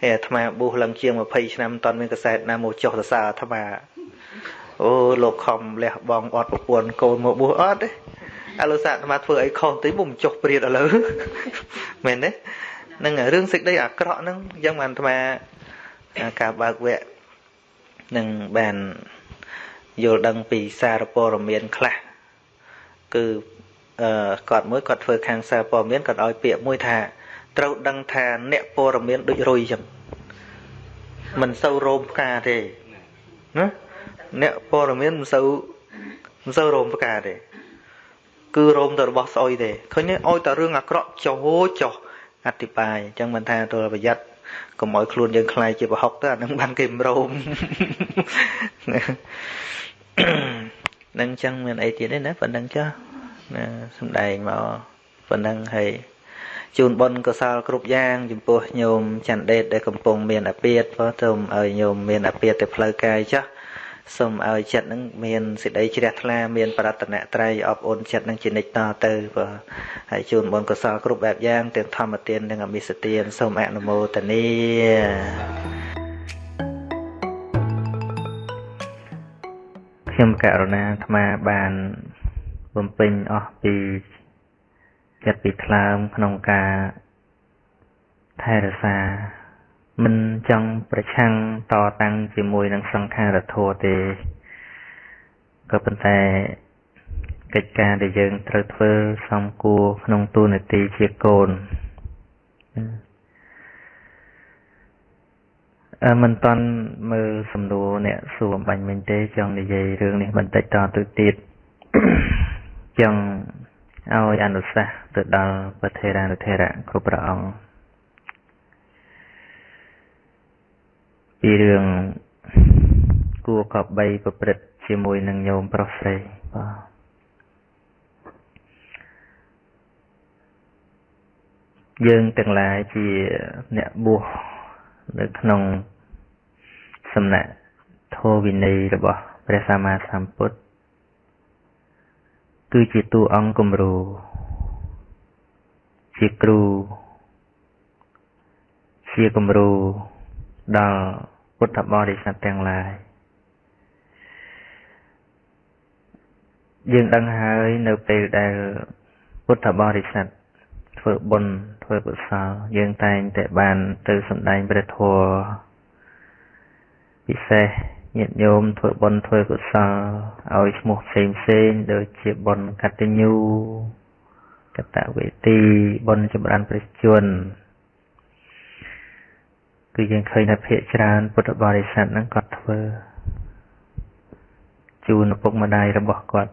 ហើយអាត្មាប៊ូសឡើងជាង20ឆ្នាំមិនតាន់មានកសែតណាមកចុះសរសើរអាត្មាអូលោកខំលះបងអត់ប្រពន្ធកូនមកប៊ូសអត់ទេឥឡូវសាអាត្មាធ្វើអីខុសតិចមុំចុះព្រាតឥឡូវមែនទេ នឹងរឿងសេចក្តីអាក្រក់ហ្នឹងអញ្ចឹងបានអាត្មាការបើកវគ្គនឹងបានយល់ដឹងពីសារព័ត៌មានខ្លះគឺអឺគាត់មួយគាត់ធ្វើខាងសារព័ត៌មានគាត់ឲ្យពាក្យមួយថាត្រូវដឹងថាអ្នកព័ត៌មានដូចរុយចឹងមិនសូវរោមផ្កាទេណាអ្នកព័ត៌មានមិនសូវមិនសូវរោមផ្កាទេគឺរោមទៅរបស់ស្អុយទេឃើញទេឲ្យតែរឿងអាក្រក់ចោចោ អធិប្បាយអញ្ចឹងមិនថាទល់ប្រយ័ត្នកុំឲ្យខ្លួនយើងខ្លាយជាប្រហុកទៅអានឹងបានគេមរោមនឹងអញ្ចឹងមានអីទៀតទេណាប៉ុណ្្នឹងចាណាសំដែងមកប៉ុណ្្នឹងហើយជូនបុណ្យកុសលគ្រប់យ៉ាងចំពោះញោមច័ន្ទដេតដែលកំពុងមានអាពាតព្រោះទៅឲ្យញោមមានអាពាតទៅផ្លូវកាយចាស់ សូមឲ្យចិត្តនឹងមានសេចក្តីជ្រះថ្លាមានប្រតនត្រ័យអបអរចិត្តនឹងជានិច្ចតទៅបើហើយជូនបុណ្យកុសលគ្រប់បែបយ៉ាងទាំងធម្មទាននិងអមិសទានសូមអនុមោទនាខ្ញុំករណាអាត្មាបានបំពេញអស់ពីចិត្តពីថ្លើមក្នុងការថែរក្សា មិនចង់ប្រឆាំងតតាំងជាមួយនឹងសង្ខារធម៌ទេក៏ប៉ុន្តែកិច្ចការដែលយើងត្រូវធ្វើសំគួរក្នុងទូនាទីជាកូនអឺមិនតាន់មើលសំណួរអ្នកសួរអំបញ្ញមិញទេចង់និយាយរឿងនេះបន្តិចតទៅទៀតចង់ឲ្យអនុសាសន៍ទៅដល់ប្រធេរានុធេរៈគ្រប់ព្រះអង្គ ពីរឿងគួរកបីប្រព្រឹត្តជាមួយនឹងញោមប្រុសស្រីបាទយើងទាំងឡាយជាអ្នកបួសនៅក្នុងសំណាក់ធម៌វិន័យរបស់ព្រះសម្មាសម្ពុទ្ធគឺជាតួអង្គគំរូជាគ្រូជាគំរូដល់ ពុទ្ធបរិស័ទទាំងឡាយយើងដឹងហើយនៅពេលដែលពុទ្ធបរិស័ទធ្វើបុណ្យធ្វើកុសលយើងតែងតែបានទៅសម្ដែងព្រះធម៌ពិសេសញាតិញោមធ្វើបុណ្យធ្វើកុសលឲ្យឈ្មោះផ្សេងផ្សេងដូចជាបុណ្យកតញ្ញូកតវេទីបុណ្យចម្រើនព្រះជន្ម គឺយើងឃើញថាភាកច្រើនពុទ្ធបរិស័ទហ្នឹងគាត់ធ្វើជូនឪពុកម្ដាយរបស់គាត់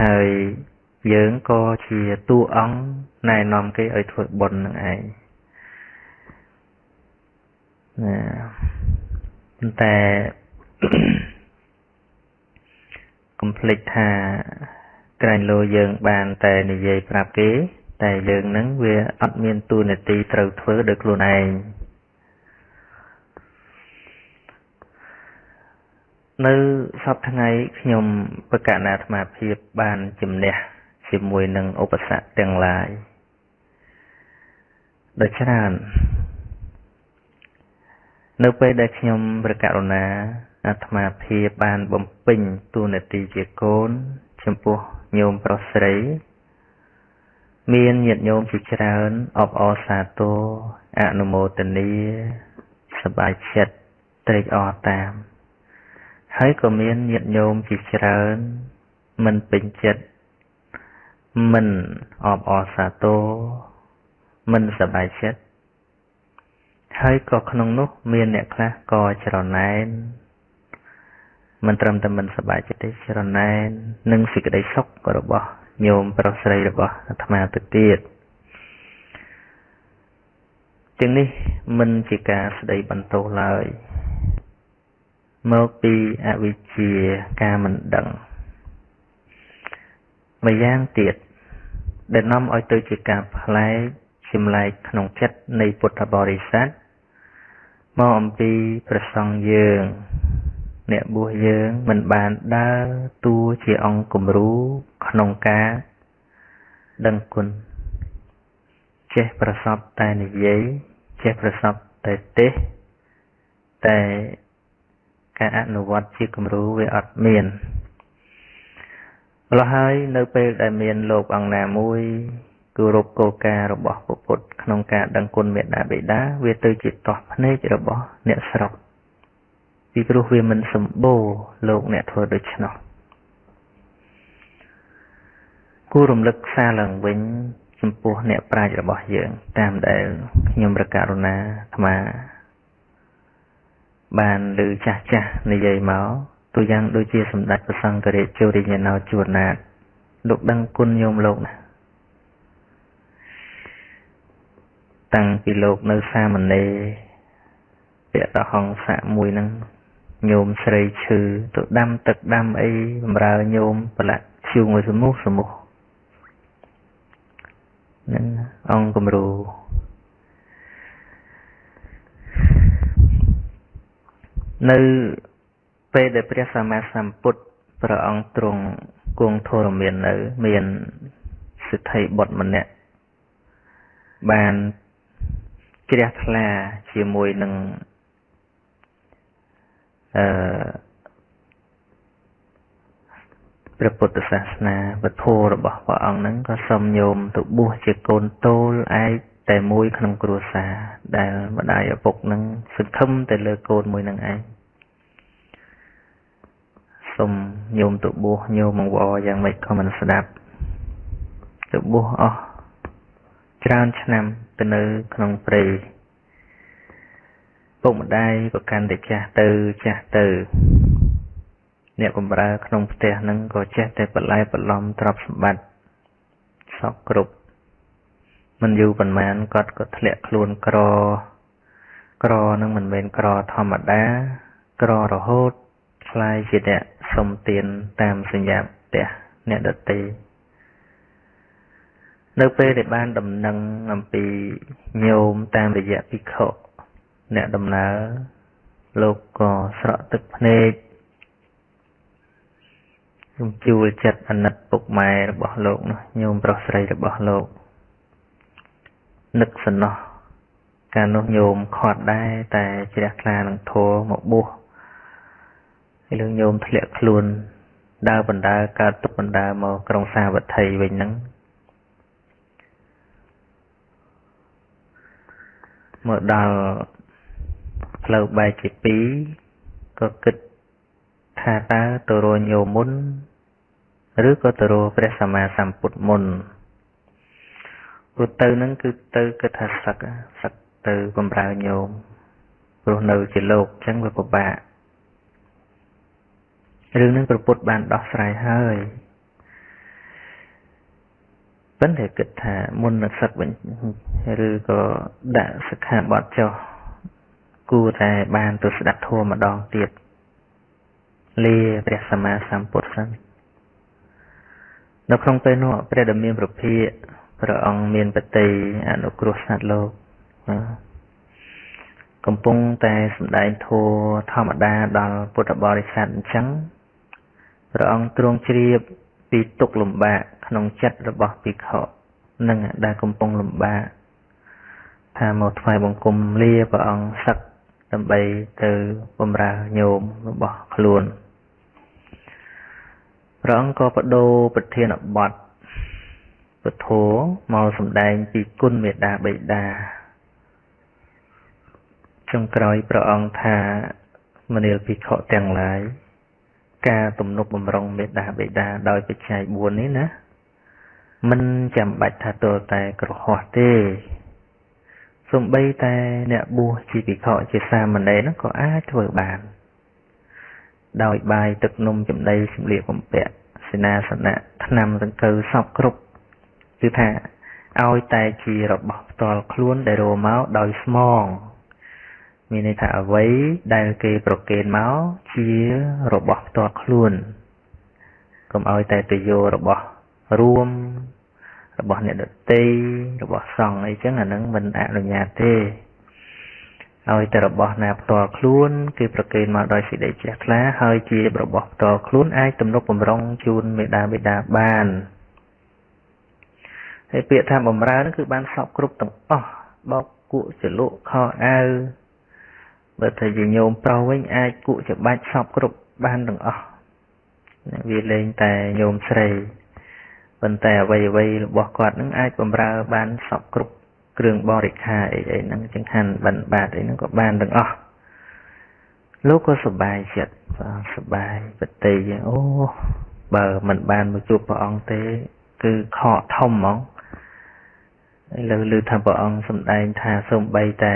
ហើយយើងក៏ជាតួអង្គណែនាំគេឲ្យធ្វើបុណ្យនឹងឯងណាប៉ុន្តែកុំភ្លេចថាក្រែងលោយើងបានតែនិយាយប្រាប់គេ តែយើងនឹងវាអត់មានទូនាទីត្រូវធ្វើដោយខ្លួនឯង នៅសពថ្ងៃខ្ញុំបកណាអាត្មាភាពបានជំនះជាមួយនឹងឧបសគ្គទាំងឡាយដ៏ច្រើននៅពេលដែលខ្ញុំប្រកាសរណាអាត្មាភាពបានបំពេញទូនាទីជាកូនចំពោះញោមប្រុសស្រី មានញាតិញោមជាច្រើនអបអរសាទរអនុមោទនាសប្បាយចិត្តត្រេកអរតាម ហើយក៏មានញាតិញោមជាច្រើនមិនពេញចិត្តមិនអបអរសាទរមិនសប្បាយចិត្តហើយក៏ក្នុងនោះមានអ្នកខ្លះក៏ច្រណែនមិនត្រឹមតែមិនសប្បាយចិត្តទេច្រណែននឹងសេចក្តីសុខរបស់ញោមប្រុសស្រីរបស់អាត្មាទៅទៀតទាំងនេះមិនជាការស្ដីបន្ទោសឡើយ មកពីអវិជ្ជាការមិនដឹងម្យ៉ាងទៀតដែលនាំឲ្យទៅជាការផ្លែកចម្លែកក្នុងចិត្តនៃពុទ្ធបរិស័ទមកអំពីប្រសង់យើង អ្នកបួសយើងមិនបានដើរតួជាអង្គគំរូក្នុងការដឹងគុណចេះប្រសពតែនិយាយចេះប្រសពតែទេសតែ ការអនុវត្តជាគំរូវាអត់មានម្ល៉េះហើយនៅពេលដែលមានលោកអង្គណាមួយគោរពគោលការណ៍របស់ពុទ្ធក្នុងការដឹងគុណមេត្តាបិតាវាទៅជាតោះភ្នែករបស់អ្នកស្រុកពីព្រោះវាមិនសម្បូរលោកអ្នកធ្វើដូច្នោះគួររំលឹកសារឡើងវិញចំពោះអ្នកប្រាជ្ញរបស់យើង តាមដែលខ្ញុំប្រកាសរណាអាត្មា បានឮចាស់ចាស់និយាយមកទូយ៉ាងដូចជាសម្ដេចព្រះសង្ឃរាជជរិញ្ញាណោជួនណាតលោកដឹងគុណញោមលោកណាតាំងពីលោកនៅសាមណេរពាក់តហង្ស័កមួយហ្នឹងញោមស្រីឈឺទៅដាំទឹកដាំអីបំរើញោមប្រឡាក់ឈូងឲ្យសមោះសមោះហ្នឹងអង្គគំរូ នៅពេលដែលព្រះសម្មាសម្ពុទ្ធព្រះអង្គទ្រង់គង់ធរមាននៅ មានសិទ្ធិបុត្រម្នាក់បានជ្រះថ្លាជាមួយនឹងអឺព្រះពុទ្ធសាសនាវធម៌របស់ព្រះអង្គហ្នឹងក៏សូមញោមទៅបួសជាកូនតូលឯក តែមួយក្នុងគ្រួសារដែលម្ដាយឪពុកនឹងសង្ឃឹមតែលើកូនមួយនឹងឯងសូមញោមទៅបួសញោមអង្វរយ៉ាងម៉េចក៏មិនស្ដាប់ទៅបួសអស់ច្រើនឆ្នាំទៅនៅក្នុងព្រៃពុកម្ដាយក៏កាន់តែចាស់ទៅចាស់ទៅ អ្នកបម្រើក្នុងផ្ទះហ្នឹងក៏ចេះតែបន្លែបន្លំទ្រព្យសម្បត្តិសពគ្រប់ មិនយូរប៉ុន្មានគាត់ក៏ធ្លាក់ខ្លួនក្រក្រនឹងមិនមែនក្រធម្មតាក្ររហូតคล้ายជាអ្នកស្ សុំទានតាមសញ្ញាផ្ទះអ្នកដទៃនៅពេលដែលបានដំណឹងអំពីញោមតាមរយៈភិក្ខុអ្នកដំណើរលោកក៏ស្រក់ទឹកភ្នែកខ្ញុំជួលចិត្តអាណិតពុកម៉ែរបស់លោកនោះញោមប្រុសស្រីរបស់លោក នឹកសំណោះកាលនោះញោមខាត់ដែរតែជ្រះថ្លានឹងធัวមកបួសហើយលោកញោមធ្លាក់ខ្លួនដើរបណ្ដើរកើតទុកបណ្ដើរមកក្រុងសាវត្ថីវិញហ្នឹងមកដល់ផ្លូវបែកជាពីរក៏គិតថាតើទៅរញោមមុន ឬក៏ទៅរព្រះសម្មាសម្ពុទ្ធមុន ព្រោះទៅនឹងគឺទៅគិតថាសឹកសឹកទៅបំរើញោមព្រោះនៅជាលោកអញ្ចឹងវាពិបាករឿងនឹងប្រពុតបានដោះស្រាយហើយប៉ុន្តែគិតថាមុននឹងសឹកវិញឬក៏ដាក់សិក្ខាបទចុះគួរតែបានទៅស្ដាប់ធម៌ម្ដងទៀតលាព្រះសម្មាសម្ពុទ្ធសិននៅក្នុងពេលនោះព្រះដ៏មានប្រភិយ ព្រះអង្គមានបតីអនុគ្រោះសត្វលោកកំពុងតែសម្ដែងធម៌ធម្មតាដល់ពុទ្ធបរិស័ទអញ្ចឹងព្រះអង្គទ្រង់ជ្រាបពីទុក្ខលំបាកក្នុងចិត្តរបស់ភិក្ខុនឹងដែលកំពុងលំបាកថាមកថ្វាយបង្គំលាព្រះអង្គសឹកដើម្បីទៅបម្រើញោមរបស់ខ្លួនព្រះអង្គក៏បដូរប្រធានបទ ពធមកសម្ដែងពីគុណមេដាបិតាចុងក្រោយព្រះអង្គថាមនាលភិក្ខុទាំងឡាយការទំនុកបំរុងមេដាបិតាដោយបច្ច័យ4នេះណាមិនចាំបាច់ថាទល់តែក្រហោះទេសំបីតែអ្នកបួសជាភិក្ខុជាសាមណេរនោះក៏អាចធ្វើបាន ដោយបាយទឹកនំចំណីសម្លៀកបំពាក់សេនាសនៈឆ្នាំដង្កូវសពគ្រប់ គឺថាឲ្យតែជារបស់ផ្ទាល់ខ្លួនដែលរមកដោយស្មងមានន័យថាអ្វីដែលគេប្រគេនមកជារបស់ផ្ទាល់ខ្លួនកុំឲ្យតែទៅយករបស់រួមរបស់អ្នកដតីរបស់សង្ឃអីចឹងអានឹងមិនអនុញ្ញាតទេឲ្យតែរបស់ណាផ្ទាល់ខ្លួនគឺប្រគេនមកដោយសេចក្តីជ្រះថ្លាហើយជារបស់ផ្ទាល់ខ្លួនអាចទំនុកបំរុងជូនមេដាបេដាបាន ហើយពាក្យថាបំរើនោះគឺបានសពគ្រប់ទាំងអស់បោកគក់ចលក់ខោអាវបើថាជាញោមប្រុសវិញអាចគក់ច្បាច់សពគ្រប់បានទាំងអស់វាលែងតែញោមស្រីប៉ុន្តែអ្វីអ្វីរបស់គាត់នឹងអាចបំរើបានសពគ្រប់គ្រឿងបរិខាអីអីហ្នឹងចង្ហាន់បិណ្ឌបាតអីហ្នឹងក៏បានទាំងអស់លោកក៏សប្បាយចិត្តសប្បាយបតិយអូបើមិនបានមកជួបព្រះអង្គទេ គឺខកធំហ្មង ឥឡូវឮថាព្រះអង្គសម្ដែងថាសូម្បីតែ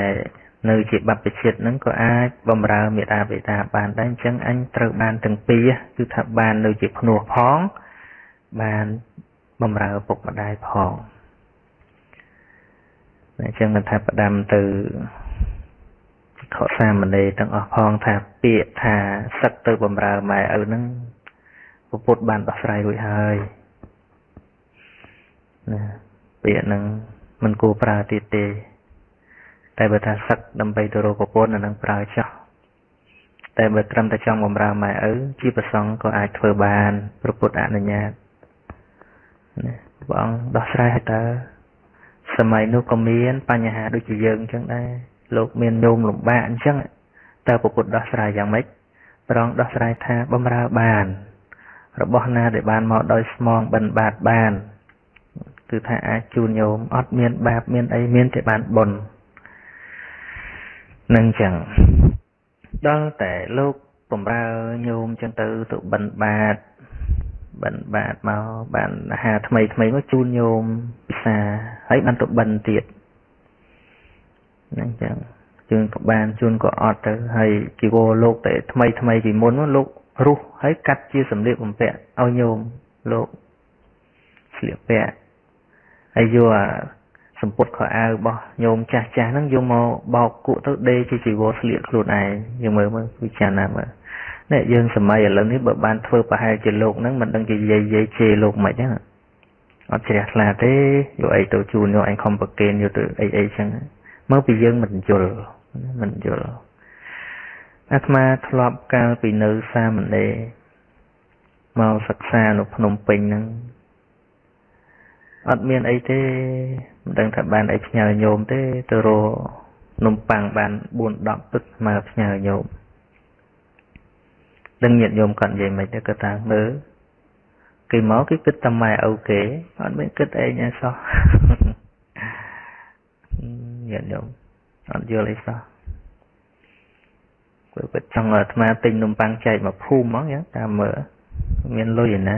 នៅជាបព្វជិតហ្នឹងក៏អាចបំរើមេដាបេតាបានដែរអញ្ចឹងអញត្រូវបានទាំងពីរគឺថាបាននៅជាភ្នោះផង បានបំរើពុកម្ដាយផងអញ្ចឹងមិនថាផ្ដាំទៅខកសាមណេរទាំងអស់ផងថាពាក្យថាសឹកទៅបំរើម៉ែឪហ្នឹងពុទ្ធបានដោះស្រាយរួចហើយណាពាក្យហ្នឹង មិនគួរប្រើទៀតទេ តែបើថាសឹកដើម្បីទៅរកប្រពន្ធអានឹងប្រើចោះតែបើត្រឹមតែចង់បំរើម៉ែឪជាប្រសងក៏អាចធ្វើបានប្រពុតអនុញ្ញាតណាព្រះអង្គដោះស្រាយឲ្យតើសម័យនោះក៏មាន បញ្ហាដូចជាយើងអញ្ចឹងដែរលោកមានញោមលំបាកអញ្ចឹងតើពុទ្ធដោះស្រាយយ៉ាងម៉េចព្រះអង្គដោះស្រាយថាបំរើបាន របស់ណាដែលបានមកដោយស្មងបិណ្ឌបាតបាន គឺថាអាចជូនញោមអត់មានបាបមានអីមានតែបានបុណ្យនឹងចឹងដល់តែលោកបំរើញោមចឹងទៅទៅបិណ្ឌបាតបិណ្ឌបាតមកបានអាហារថ្មីថ្មីមកជូនញោមពិសាហើយបានទៅបិណ្ឌទៀតហ្នឹងចឹងជូនក៏បានជូនក៏អត់ទៅហើយជីវរលោកតែថ្មីថ្មីពីមុននោះលោករុះហើយកាត់ជាសម្លៀកបំពាក់ឲ្យញោមលោកស្លៀកពាក់ ហើយយកអាសម្ពុតខោអាវរបស់ញោមចាស់ចាស់ហ្នឹងយកមកបោកគក់ទៅដេកជាជីវរស្លៀកខ្លួនឯងយើងមើលមើលពិចារណាមើលនេះយើងសម័យឥឡូវនេះបើបានធ្វើប្រហែលជាលោកហ្នឹងមិនដឹងជាយាយយាយជេរលោកមិនហ្នឹងអត់ជ្រះថ្លាទេយកអីទៅជូនយកអញខំប្រកេនយកទៅអីអីចឹងមកពីយើងមិនយល់មិនយល់អាត្មាធ្លាប់កាលពីនៅសាមណេរមកសិក្សានៅភ្នំពេញហ្នឹង អត់មានអីទេមិនដឹងថាបានអីផ្ញើញោមទេទៅរនំប៉័ងបាន4 10ទឹកមកផ្ញើញោមដឹងញាតិញោមគាត់និយាយមិនទេគាត់ថាមើលគេមកគេគិតតែម៉ែឪគេអត់មានគិតអីអីសោះញាតិញោមអត់យល់អីសោះគាត់គាត់ចង់អាត្មាទិញនំប៉័ងចែកមកភូមិហ្មងយ៉ាងតាមមើលមានលុយឯណា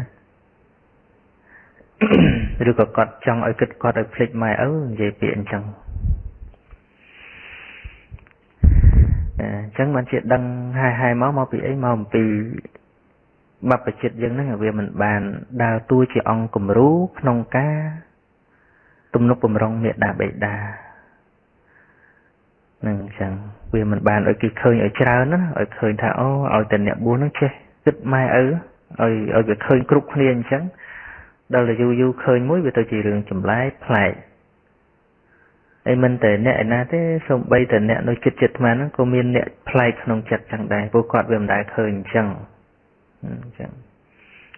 ឬក៏គាត់ចង់ឲ្យគិតគាត់ឲ្យភ្លេចម៉ែឪនិយាយពាក្យអញ្ចឹងអញ្ចឹងបានជាដឹងហាយហាយមកមកពីអីមកអំពីបព្វជិតយើងហ្នឹងវាមិនបានដើរតួជាអង្គគំរូក្នុងការទំនុកបំរុងមេដាបេដានឹងអញ្ចឹងវាមិនបានឲ្យគេឃើញឲ្យច្រើនណាឲ្យឃើញថាអូឲ្យតែអ្នកបួសហ្នឹងចេះគិតម៉ែឪឲ្យឲ្យវាឃើញគ្រប់គ្នាអញ្ចឹង ដល់តែយូរយូរឃើញមួយវាទៅជារឿងចម្លែកប្លែកអីមិនតែអ្នកឯណាទេសូម្បីតែអ្នកនៅចិត្តចិត្តអាហ្នឹងក៏មានអ្នកប្លែកក្នុងចិត្តចឹងដែរព្រោះគាត់វាមិនដែលឃើញអញ្ចឹងអញ្ចឹង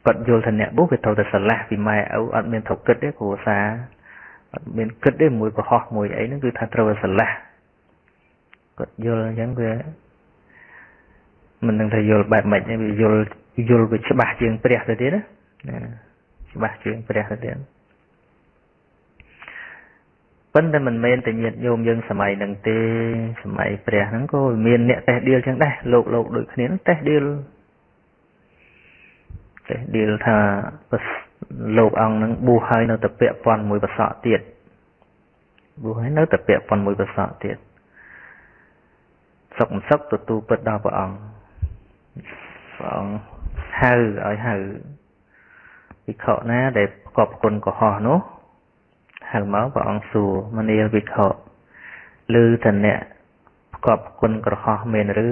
គាត់យល់ថាអ្នកបុះវាត្រូវតែស្រឡះពីម៉ែឪអត់មានត្រូវគិតទេគ្រួសារអត់មានគិតទេមួយកុហកមួយអីហ្នឹងគឺថាត្រូវតែស្រឡះគាត់យល់អញ្ចឹងវាមិននឹងថាយល់បែបម៉េចទេវាយល់យល់វាច្បាស់ជាងព្រះទៅទៀតណា ច្បាស់ជាងព្រះទៅទៀតប៉ុន្តែមិនមែនតែញាតញោមយើងសម័យហ្នឹងទេសម័យព្រះហ្នឹងក៏មានអ្នកតេះដៀលចឹងដែរលោកលោកដូចគ្នាតេះដៀលតេះដៀលថាលោកអង្គហ្នឹងបួសហើយនៅតែពាក់ព័ន្ធមួយប្រសក់ទៀតបួសហើយនៅតែពាក់ព័ន្ធមួយប្រសក់ទៀតសុខមិនសុខទទួលពិតដល់ព្រះអង្គព្រះអង្គហៅឲ្យហៅ វិខណាដែលប្រកបគុណកុហកនោះហៅមកព្រះអង្គសួរមនាលវិខឬតអ្នកប្រកបគុណក្រហោះមែនឬ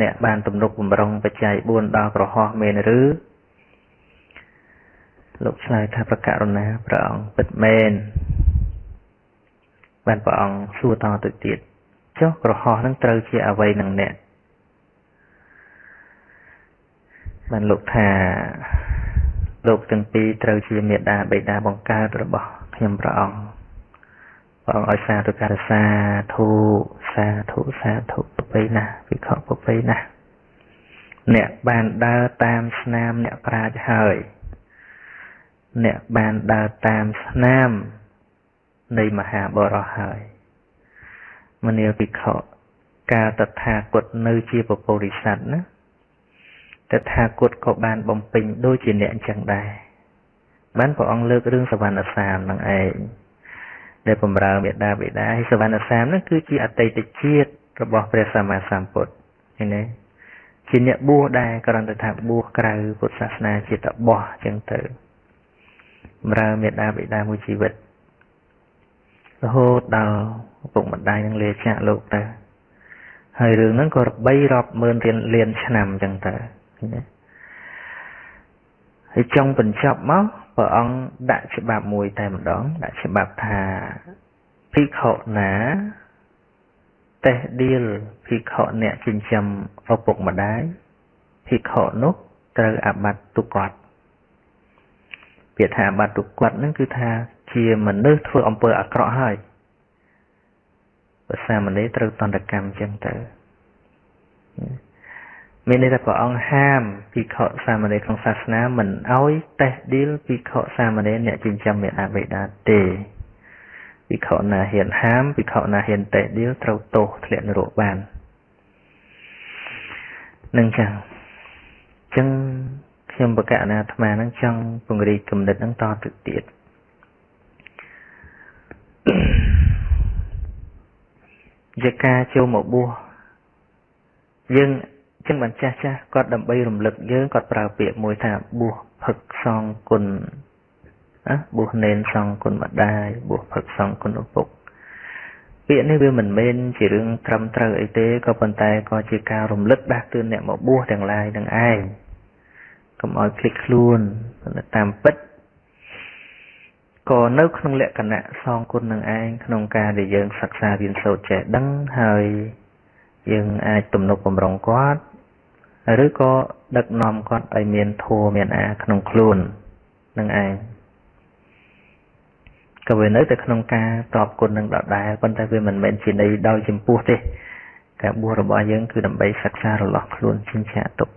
អ្នកបានទំនុកបំរុងបច្ច័យ4ដល់ក្រហោះមែនឬលោកឆ្លើយថាប្រករុណាព្រះអង្គពិតមែនបានព្រះអង្គសួរតទៅទៀតចុះក្រហោះនឹងត្រូវជាអ្វីនឹងអ្នកបានលោកថា លោកទាំងពីរត្រូវជាមេដាបេដាបង្កើតរបស់ខ្ញុំព្រះអង្គព្រះអង្គឲ្យសាធុការសាធុសាធុសាធុប្របីណាវិខប្របីណាអ្នកបានដើរតាមស្នាមអ្នកប្រាជ្ញហើយអ្នកបានដើរតាមស្នាមនៃមហាបរោះហើយមនាលភិក្ខុកាលតថាគតនៅជាពពុរិស័ទណា តថាគតក៏បានបំពេញដូចជាអ្នកអញ្ចឹងដែរបានព្រះអង្គលើករឿងសវណ្ណសាមនឹងឯងដែលបំរើមេដាបេដាហើយសវណ្ណសាមនឹងគឺជាអតីតជាតិរបស់ព្រះសម្មាសម្ពុទ្ធឃើញទេជាអ្នកបួសដែរគ្រាន់តែថាបួសក្រៅពុទ្ធសាសនាជាតបោះអញ្ចឹងទៅបំរើមេដាបេដាមួយជីវិតរហូតដល់ឪពុកម្ដាយនឹងលាចាកលោកទៅហើយរឿងហ្នឹងក៏បីរាប់ម៉ឺនរៀនលានឆ្នាំអញ្ចឹងទៅ ណាហើយចុងបញ្ចប់មកព្រះអង្គដាក់ច្បាប់មួយតែម្ដង ដាក់ច្បាប់ថាភិក្ខុណាតេះដៀលភិក្ខុអ្នកចិញ្ចឹមឪពុកម្ដាយភិក្ខុនោះត្រូវអាបត្តិទុគាត់ពាក្យថាអាបត្តិទុគាត់នឹងគឺថាជាមនុស្សធ្វើអំពើអាក្រក់ហើយភាសាមនីត្រូវតន្តកម្មចឹងទៅ មានន័យថាព្រះអង្គហាមភិក្ខុសាមណេរក្នុងសាសនាមិនអោយតេះឌីលភិក្ខុសាមណេរអ្នកចិញ្ចឹមមេអាបេដាទេភិក្ខុណាហ៊ានហាមភិក្ខុណាហ៊ានតេះឌីលត្រូវទោសធ្លាក់នរកបាននឹងចឹងចឹងខ្ញុំបកអនាអាត្មានឹងចង់ពង្រីកគំនិតនឹងតទៅទៀតជាការចូលមកបួសយើង ចឹងបានចាស់ចាស់គាត់ដើម្បីរំលឹកយើងគាត់ប្រើពាក្យមួយថាបួសផឹកសងគុណណាបួសនេនសងគុណម្ដាយបួសផឹកសងគុណឪពុកពាក្យនេះវាមិនមែនជារឿងត្រឹមត្រូវអីទេក៏ប៉ុន្តែក៏ជាការរំលឹកដាស់តឿនអ្នកមកបួសទាំងឡាយនឹងឯងកុំឲ្យភ្លេចខ្លួនតាមពិតក៏នៅក្នុងលក្ខណៈសងគុណនឹងឯងក្នុងការដែលយើងសិក្សារៀនសូត្រចេះដឹងហើយយើងអាចទំនុកបំរុងគាត់ ឬក៏ដឹកនាំគាត់ឲ្យមានធម៌មានអាក្នុងខ្លួននឹងឯងក៏វានៅតែក្នុងការតបគុណនឹងដដែលប៉ុន្តែវាមិនមែនជាន័យដោយចំពោះទេការបួសរបស់យើងគឺដើម្បីសិក្សារលាស់ខ្លួនជញ្ជាក់ទុក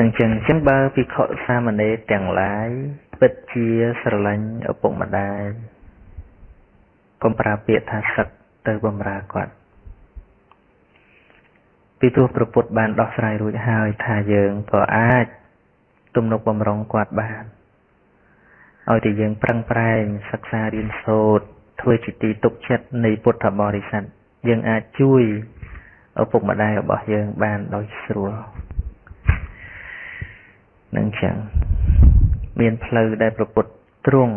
នឹងចឹងចឹងបើភិក្ខុសាមណេរទាំងឡាយពិតជាស្រឡាញ់ឪពុកម្ដាយកុំប្រើពាក្យថាសឹកទៅបំរើគាត់ ពីព្រោះប្រពុតបានដោះស្រាយរួចហើយថាយើងក៏អាចទំនុកបំរុងគាត់បានឲ្យតែយើងប្រឹងប្រែងសិក្សារៀនសូត្រធ្វើជាទីទុកចិត្តនៃពុទ្ធបរិស័ទយើងអាចជួយឪពុកម្ដាយរបស់យើងបានដោយស្រួលនឹងចឹងមានផ្លូវដែលប្រពុតទ្រង់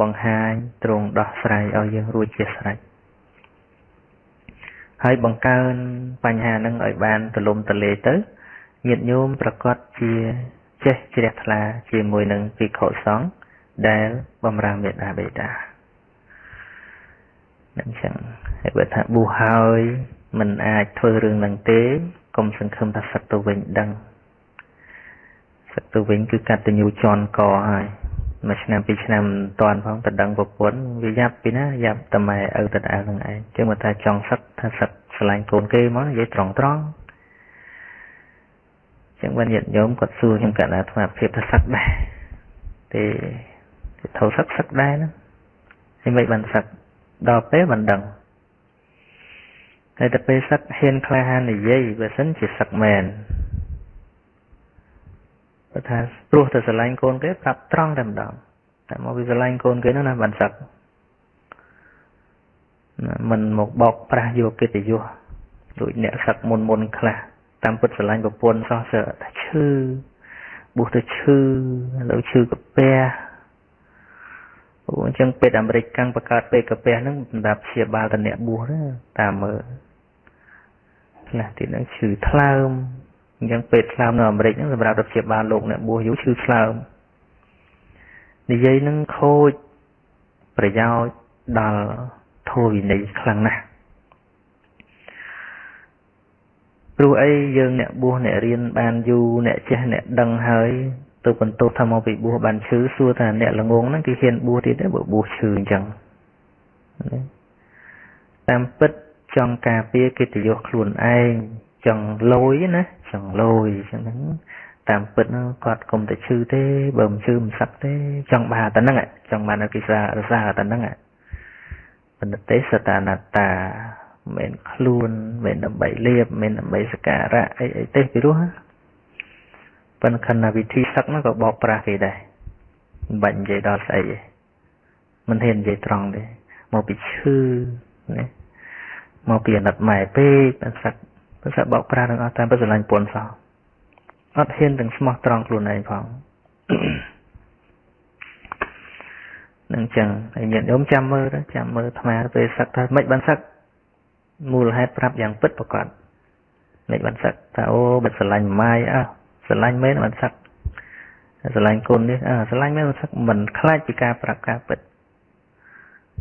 បង្ហាញទ្រង់ដោះស្រាយឲ្យយើងរួចជាស្រេច ហើយបង្កើនបញ្ហានឹងឲ្យបានទលំទលាយទៅញាតិញោមប្រកាសជាចេះជ្រះថ្លាជាមួយនឹងភិក្ខុសង្ឃដែលបំរើមេដាបេតានឹងចឹងហើយបើថាប៊ូហើយមិនអាចធ្វើរឿងនឹងទេកុំសង្ឃឹមថាសឹកទៅវិញដឹងសឹកទៅវិញគឺកតញ្ញូជន់កហើយ មួយឆ្នាំពីរឆ្នាំមិនតាន់ផងទៅដឹងប្រពន្ធវាយ៉ាប់ពីណាយ៉ាប់តែម៉ែឪទៅដើរនឹងឯងចឹងមកថាចង់សឹកថាសឹកឆ្លាញ់កូនគេមកនិយាយត្រង់ត្រង់ចឹងបានញាតិញោមគាត់សួរខ្ញុំកណ្ដាអាត្មាភាពថាសឹកដែរទេធោសឹកសឹកដែរហ្នឹងហើយមិនបានសឹកដល់ពេលមិនដឹងហើយតែពេលសឹកហ៊ានក្លាហាននិយាយបើសិនជាសឹកមែន បើថាព្រោះតែស្រឡាញ់កូនគេប្រាប់ត្រង់តែម្ដងតែមកវាស្រឡាញ់កូនគេនោះណាបានសឹកមិនមកបោកប្រាស់យកកិត្តិយសដូចអ្នកសឹកមុនមុនខ្លះតាមពិតស្រឡាញ់ប្រពន្ធសោះសើថាឈឺបួសទៅឈឺឥឡូវឈឺកាពះអូអញ្ចឹងពេទ្យអាមេរិកកាំងបង្កើតពេទ្យកាពះហ្នឹងសម្រាប់ព្យាបាលតអ្នកបួសតាមមើលខ្លះទៀតហ្នឹងឈឺថ្លើម អញ្ចឹងពេទ្យថ្លើមនៅអាមេរិកហ្នឹងសម្រាប់ព្យាបាលលោកអ្នកបួសយូរឈឺថ្លើមនិយាយនឹងខូចប្រយោជន៍ដល់ធម៌វិន័យខ្លាំងណាស់ព្រោះអីយើងអ្នកបួសអ្នករៀនបានយូរអ្នកចេះអ្នកដឹងហើយទៅបន្ទោសថាមកពីបួសបានឈឺសួរថាអ្នកល្ងងហ្នឹងគេហ៊ានបួសទៀតទេបើបួសឈឺអញ្ចឹងតាមពិតចង់ការពារកិត្តិយសខ្លួនឯងចង់លយណា ចង់លយអញ្ចឹងហ្នឹងតាមពិតគាត់គុំតែឈឺទេបើមិនឈឺមិនសឹកទេចង់បានតែហ្នឹងចង់បានគេសាររសារតែហ្នឹងបណ្ឌទេសតានតាមិនខ្លួនមិនដើម្បីលៀបមិនដើម្បីសការៈអីអីទេពីរោះប៉ុន្តែខណៈវិធីសឹកហ្នឹងក៏បោកប្រាស់គេដែរមិនបាច់និយាយដល់ស្អីទេមិនហ៊ាននិយាយត្រង់ទេមកពីឈឺណាមកពីអាណិតម៉ែពេកបានសឹក ភាសាបោកប្រាស់នឹងអត់តាមពិតស្រឡាញ់ពន់សោះអត់ហ៊ានទាំងស្មោះត្រង់ខ្លួនឯងផងនឹងចឹងហើយញាតិញោមចាំមើលទៅចាំមើលអាត្មាពេលសឹកថាមិនបានសឹកមូលហេតុប្រាប់យ៉ាងពិតប្រកបមិនបានសឹកថាអូបិទស្រឡាញ់ម៉ាយអើស្រឡាញ់មែនបានសឹកស្រឡាញ់គុណនេះអើស្រឡាញ់មែនបានសឹកមិនខ្លាចពីការប្រាប់ការពិត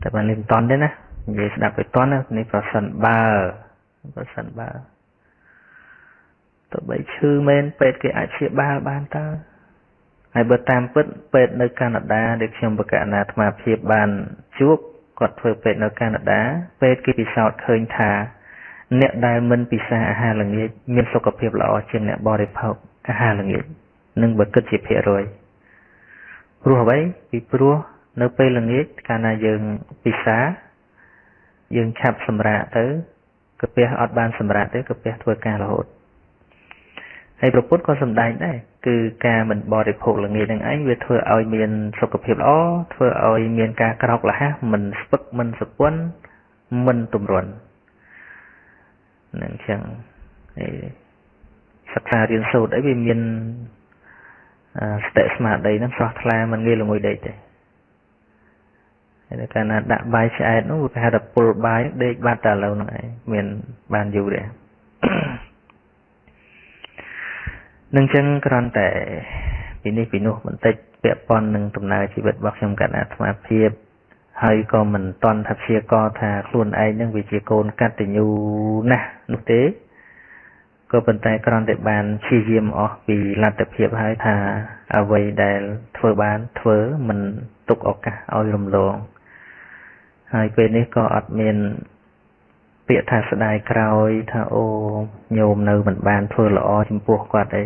តែបាននេះមិនតន់ទេណានិយាយស្ដាប់ទៅតន់នេះប្រសិនបើប្រសិនបើ ទៅបីឈឺមែនពេទ្យគេអាចព្យាបាលបានតើហើយបើតាមពិតពេទ្យនៅកាណាដាដែលខ្ញុំបកណាអាត្មាភាពបានជួបគាត់ធ្វើពេទ្យនៅកាណាដាពេទ្យគេពិសោធន៍ឃើញថា អ្នកដែលមិនពិសាអាហារល្ងាចមានសុខភាពល្អជាងអ្នកបរិភោគអាហារល្ងាចនឹងបើគិតជាភាគរយព្រោះអ្វីពីព្រោះនៅពេលល្ងាចកាលណាយើងពិសាយើងឆាប់សម្រាកទៅកាពះអត់បានសម្រាកទេកាពះធ្វើការរហូត ហើយប្រពុតក៏សំដែងដែរគឺការមិនបរិភោគល្ងាចនឹងឯងវាធ្វើឲ្យមានសុខភាពល្អធ្វើឲ្យមានការក្រោកលះមិនស្ពឹកមិនសពន់មិនទម្រន់នឹងចឹងហើយសិក្សារៀនសូត្រអីវាមានស្តិស្មារតីហ្នឹងស្រស់ថ្លាមិនងាយល្ងុយដេកទេហើយកាលណាដាក់បាយឆ្អែតនោះគេហៅថាពុលបាយដេកបាត់តែឥឡូវហ្នឹងឯងមានបានយូរទេ នឹងចឹងគ្រាន់តែពីនេះពីនោះបន្តិចពាក់ព័ន្ធនឹងដំណើរជីវិតរបស់ខ្ញុំកណ្ដាអាត្មាភាពហើយក៏មិនតន់ថាព្យាករថាខ្លួនឯងនឹងវាជាកូនកតញ្ញូណាស់នោះទេក៏ប៉ុន្តែគ្រាន់តែបានព្យាយាមអស់ពីលទ្ធភាពហើយថាអ្វីដែលធ្វើបានធ្វើមិនទុកឱកាសឲ្យរំលងហើយពេលនេះក៏អត់មាន ពាក្យថាស្ដាយក្រោយថាអូញោមនៅមិនបានធ្វើល្អចំពោះគាត់អី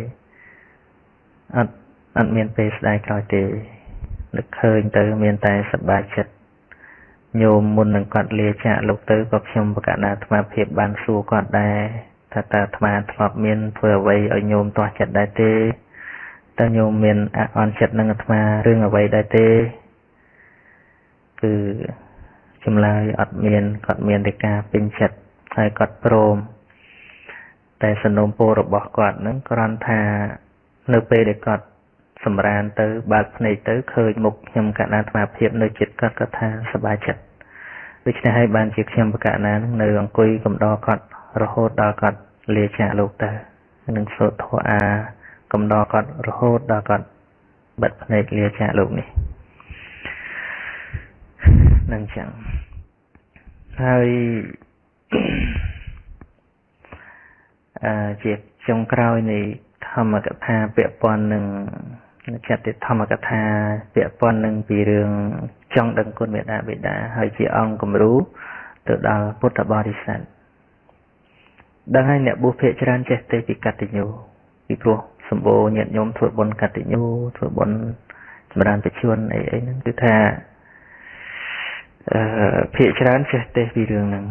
អត់អត់មានពេលស្ដាយក្រោយទេនឹកឃើញទៅមានតែសប្បាយចិត្តញោមមុននឹងគាត់លាចាកលោកទៅក៏ខ្ញុំបកណាអាត្មាភាពបានសួរគាត់ដែរថាតើអាត្មាធ្លាប់មានធ្វើអ្វីឲ្យញោមទាស់ចិត្តដែរទេតើញោមមានអន់ចិត្តនឹងអាត្មារឿងអ្វីដែរទេគឺ ចម្លើយអត់មានគាត់មានតែការពេញចិត្តហើយគាត់ព្រមតែសំណុំពររបស់គាត់នឹងគ្រាន់ថានៅពេលដែលគាត់សម្រានទៅបើកភ្នែកទៅឃើញមុខខ្ញុំកណ្ដាអាត្មាភាពនៅចិត្តគាត់គាត់ថាសប្បាយចិត្តដូច្នេះហើយបានជាខ្ញុំបកណានឹងនៅអង្គុយកំដរគាត់រហូតដល់គាត់លាចាកលោកទៅនឹងសូត្រធម៌អាកំដរគាត់រហូតដល់គាត់បិទភ្នែកលាចាកលោកនេះ នឹងចឹងហើយអឺជាចុងក្រោយនៃធម្មកថាពាក់ព័ន្ធនឹងចាត់ធម្មកថាពាក់ព័ន្ធនឹងពីរឿងចង់ដឹងគុណមេដាបេដាហើយជាអង្គគំរូទៅដល់ពុទ្ធបរិស័ទដឹងហើយអ្នកបុព្វភាគច្រើនចេះទេពីកតញ្ញូពីព្រោះសម្បូរញាតិញោមធ្វើបុណ្យកតញ្ញូធ្វើបុណ្យចម្រើនបច្ចុប្បន្នអីអីហ្នឹងគឺថា អឺភាគច្រើនចេះទេពីរឿងហ្នឹង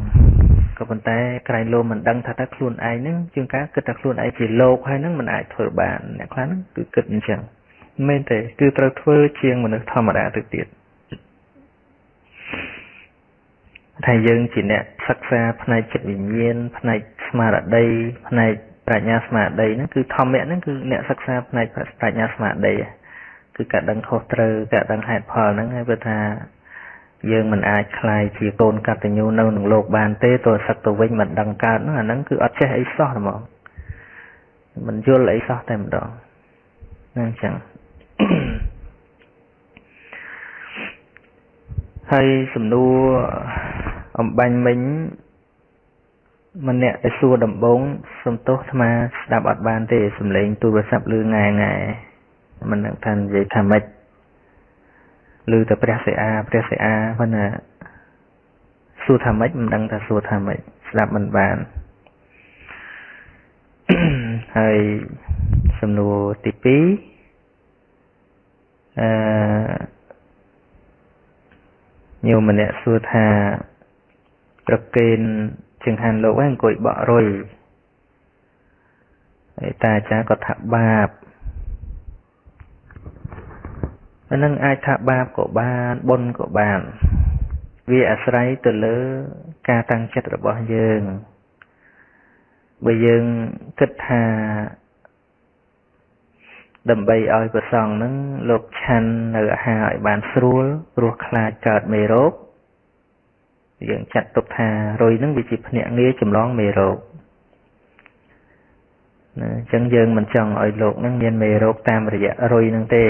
ក៏ប៉ុន្តែក្រែងលោមមិនដឹងថាតើខ្លួនឯងហ្នឹងជាងការគិតថាខ្លួនឯងជាលោកហើយហ្នឹងមិនអាចធ្វើបានអ្នកខ្លះហ្នឹងគឺគិតអញ្ចឹងមែនទេគឺត្រូវធ្វើជាងមនុស្សធម្មតាទៅទៀតថាយើងជាអ្នកសិក្សាផ្នែកចិត្តវិញ្ញាណផ្នែកស្មារតីផ្នែកប្រាជ្ញាស្មារតីហ្នឹងគឺធម្មៈហ្នឹងគឺអ្នកសិក្សាផ្នែកប្រាជ្ញាស្មារតីគឺការដឹងខុសត្រូវការដឹងហេតុផលហ្នឹងហើយព្រោះថា យើងមិនអាចคลายជាកូនកតញ្ញូនៅក្នុងโลกបានទេទោះសឹកទៅវិញមិនដឹងកើតហ្នឹងអាហ្នឹងគឺអត់ចេះអីសោះហ្មងមិនយល់អីសោះតែម្ដងហ្នឹងអញ្ចឹងហើយសំណួរអំបញ្ញមិញម្នាក់ដែលសួរដំបងសំទោសអាត្មាស្ដាប់អត់បានទេសំឡេងទូរស័ព្ទលឺងាយងាយមិនដឹងថានិយាយថាម៉េច ឮតែព្រះសិអាព្រះសិអាប៉ុន្តែសួរថាម៉េចមិនដឹងថាសួរថាម៉េចស្ដាប់មិនបានហើយសំណួរទី2អឺញោមម្នាក់សួរថាប្រកេនចង្ហាន់លោកហ្នឹងអង្គុយបក់រុយហើយតាអាចារ្យក៏ថាបាប អានឹងអាចថាបាបក៏បានបុណ្យក៏បាន វាអាស្រ័យទៅលើការតាំងចិត្តរបស់យើងបើយើងគិតថាដើម្បីឲ្យប្រសងនឹងលោកឆាន់នៅអាហារឲ្យបានស្រួលព្រោះខ្លាចកើតមេរោគយើងចាត់ទុកថារុយនឹងវាជាភ្នាក់ងារចម្លងមេរោគណាអញ្ចឹងយើងមិនចង់ឲ្យលោកនឹងមានមេរោគតាមរយៈរុយនឹងទេ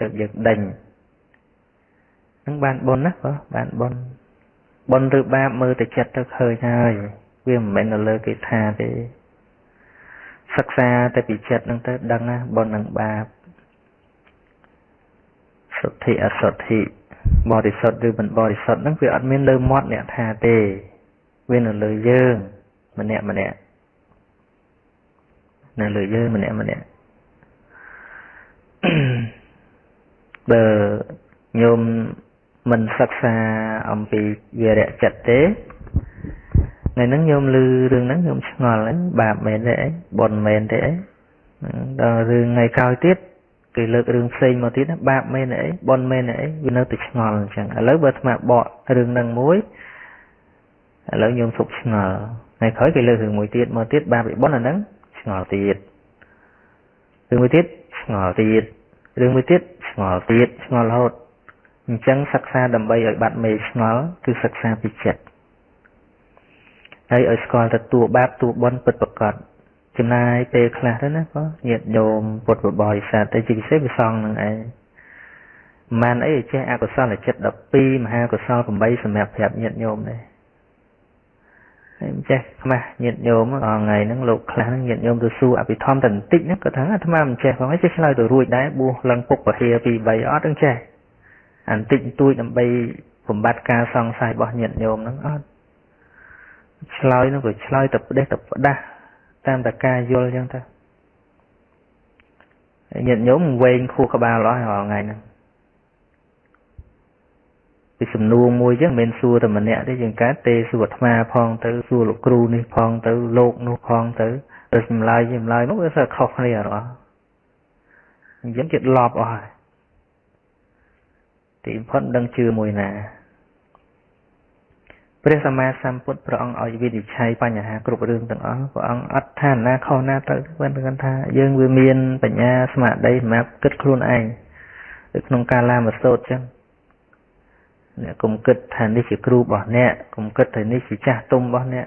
ទើបយើងដេញនឹងបានបុណ្យណាបងបានបុណ្យបុណ្យឬបាបមើលតែចិត្តទៅឃើញហើយវាមិនមែននៅលើគេថាទេសិក្សាតែពីចិត្តនឹងទៅដឹងណាបុណ្យនិងបាបសុទ្ធិអសុទ្ធិបរិសុទ្ធឬមិនបរិសុទ្ធហ្នឹងវាអត់មានលើមាត់អ្នកថាទេវានៅលើយើងម្នាក់ម្នាក់នៅលើយើងម្នាក់ម្នាក់ បើញោមមិនសិក្សាអំពីវិរៈចិត្តទេថ្ងៃហ្នឹងញោមឮរឿងហ្នឹងញោមឆ្ងល់ហ្នឹងបាបមែនទេអីបុណ្យមែនទេអីដល់រឿងថ្ងៃក្រោយទៀតគេលើករឿងផ្សេងមកទៀតបាបមែនអីបុណ្យមែនអីវានៅតែឆ្ងល់អញ្ចឹងឥឡូវបើអាត្មាបករឿងហ្នឹងមួយឥឡូវញោមសុកឆ្ងល់ថ្ងៃក្រោយគេលើករឿងមួយទៀតមកទៀតបាបបុណ្យអាហ្នឹងឆ្ងល់ទៀតរឿងមួយទៀតឆ្ងល់ទៀតរឿងមួយទៀត ឆ្ងល់ទៀតឆ្ងល់រហូតអញ្ចឹងសិក្សាដើម្បីឲ្យបាត់មេឆ្ងល់គឺសិក្សាពីចិត្តហើយឲ្យស្គាល់ទទួលបាបទួបនពិតប្រកបចំណាយពេលខ្លះទៅណាក៏ញាតញោមពុទ្ធបរិស័ទតែជាពិសេសវាសងនឹងឯងមិនអីចេះអកុសលចិត្ត12មហាកុសល8សម្រាប់ប្រាប់ញាតញោមដែរ ហើយចេះខ្មាស់ញាតញោមអងថ្ងៃហ្នឹងលោកខ្លះហ្នឹងញាតញោមទៅសួរអភិធម្មតែបន្តិចហ្នឹងគាត់ថាអាត្មាមិនចេះផងឯងចេះឆ្លើយទៅរួចដែរបួសឡើងពុកពហិយ2 3អត់ហ្នឹងចេះអាបន្តិចបន្តួចដើម្បីបំបត្តិការសង្ស័យរបស់ញាតញោមហ្នឹងអត់ឆ្លើយហ្នឹងក៏ឆ្លើយតែផ្ដេសតែផ្ដាស់តាមតែការយល់អញ្ចឹងទៅញាតិញោមវែងខួរក្បាលអស់រាល់ថ្ងៃហ្នឹង ពីសំណួរមួយចឹងមិនមែនសួរតែម្នាក់ទេយើងកើតទេសួរអាត្មាផងទៅសួរលោកគ្រូនេះផងទៅលោកនោះផងទៅទៅចម្លើយចម្លើយមកវាសើខុសគ្នាអត់អញ្ចឹងចិត្តលប់អស់ហើយទីបំផុតដឹងជឿមួយណាព្រះសម្មាសម្ពុទ្ធព្រះអង្គឲ្យវិនិច្ឆ័យបញ្ហាគ្រប់រឿងទាំងអស់ព្រះអង្គអត់ថាណាខុសណាត្រូវគាត់គាត់ថាយើងវាមានបញ្ញាស្មារតីសម្រាប់គិតខ្លួនឯងនៅក្នុងការឡាមសោតចឹង អ្នកកុំគិតថានេះជាគ្រូរបស់អ្នកកុំគិតថានេះជាចាស់ទុំរបស់អ្នក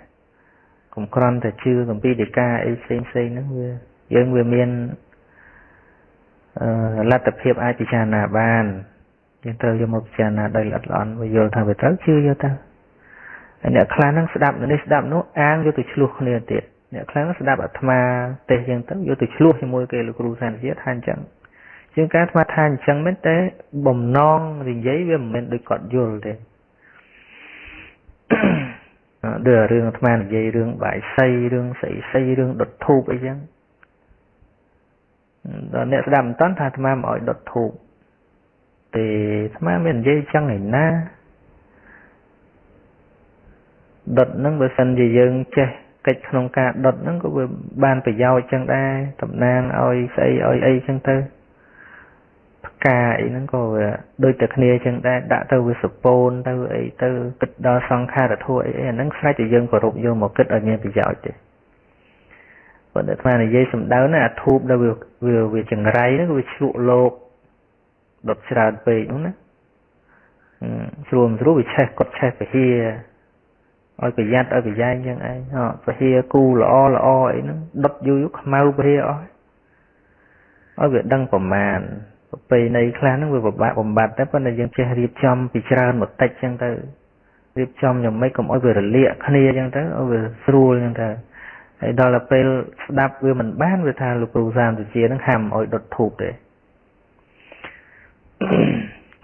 កុំក្រន់តែជឿកំពីដីកាអីផ្សេងផ្សេងហ្នឹងវាយើងវាមានអឺលទ្ធភាពអាចពិចារណាបានយើងត្រូវយកមកពិចារណាដោយល្អិតល្អន់វាយល់ថាវាត្រូវជឿយកទៅអ្នកខ្លះហ្នឹងស្ដាប់នេះស្ដាប់នោះអាងយកទៅឆ្លោះគ្នាទៀតអ្នកខ្លះស្ដាប់អាត្មាទេសយ៉ាងទៅយកទៅឆ្លោះជាមួយគេលោកគ្រូសានជាថាអញ្ចឹង ជាងការអាត្មាថាអញ្ចឹងមែនតែបំណងនិយាយវាមិនមែនដូចគាត់យល់ទេដូចរឿងអាត្មានិយាយរឿងបាយសីរឿងស្អីស្អីរឿងដុតធូបអីចឹងដល់អ្នកស្ដាប់មិនតាន់ថាអាត្មាមកឲ្យដុតធូបទេអាត្មាមាននិយាយចឹងឯណាដុតហ្នឹងបើសិនជាយើងចេះកិច្ចក្នុងការដុតហ្នឹងក៏វាបានប្រយោជន៍ចឹងដែរតំណាងឲ្យស្អីឲ្យអីចឹងទៅផ្កាអីហ្នឹងក៏វាដូចតែគ្នាចឹងដែរដាក់ទៅវាសពូនទៅអីទៅគិតដល់សង្ខារធัวអីអាហ្នឹងស្រេចតែយើងគោរពយកមកគិតឲ្យមានប្រយោជន៍ទេប៉ុន្តែអានិយាយសំដៅណាអាធូបដែលវាវាចង្រៃហ្នឹងវាឆ្លក់លោកដុតច្រើនពេកហ្នឹងណាស្រួលស្រួលវាឆេះគាត់ឆេះពហិឲ្យប្រយ័ត្នឲ្យប្រយែងយ៉ាងឯងពហិយគូល្អល្អអីហ្នឹងដុតយូរយូរខ្មៅពហិយអស់ឲ្យវាដឹងប្រមាណ ប្រពៃណីខ្លះហ្នឹងវាពិបាកបំបត្តិតែប៉ុន្តែយើងចេះរៀបចំពីច្រើនបន្តិចចឹងទៅរៀបចំយ៉ាងម៉េចកុំឲ្យវារលាកគ្នាចឹងទៅឲ្យវាស្រួលចឹងទៅហើយដល់ទៅពេលស្ដាប់វាមិនបានវាថាលោកគ្រូសាមវិជាហ្នឹងហាមឲ្យដុតធូបទេ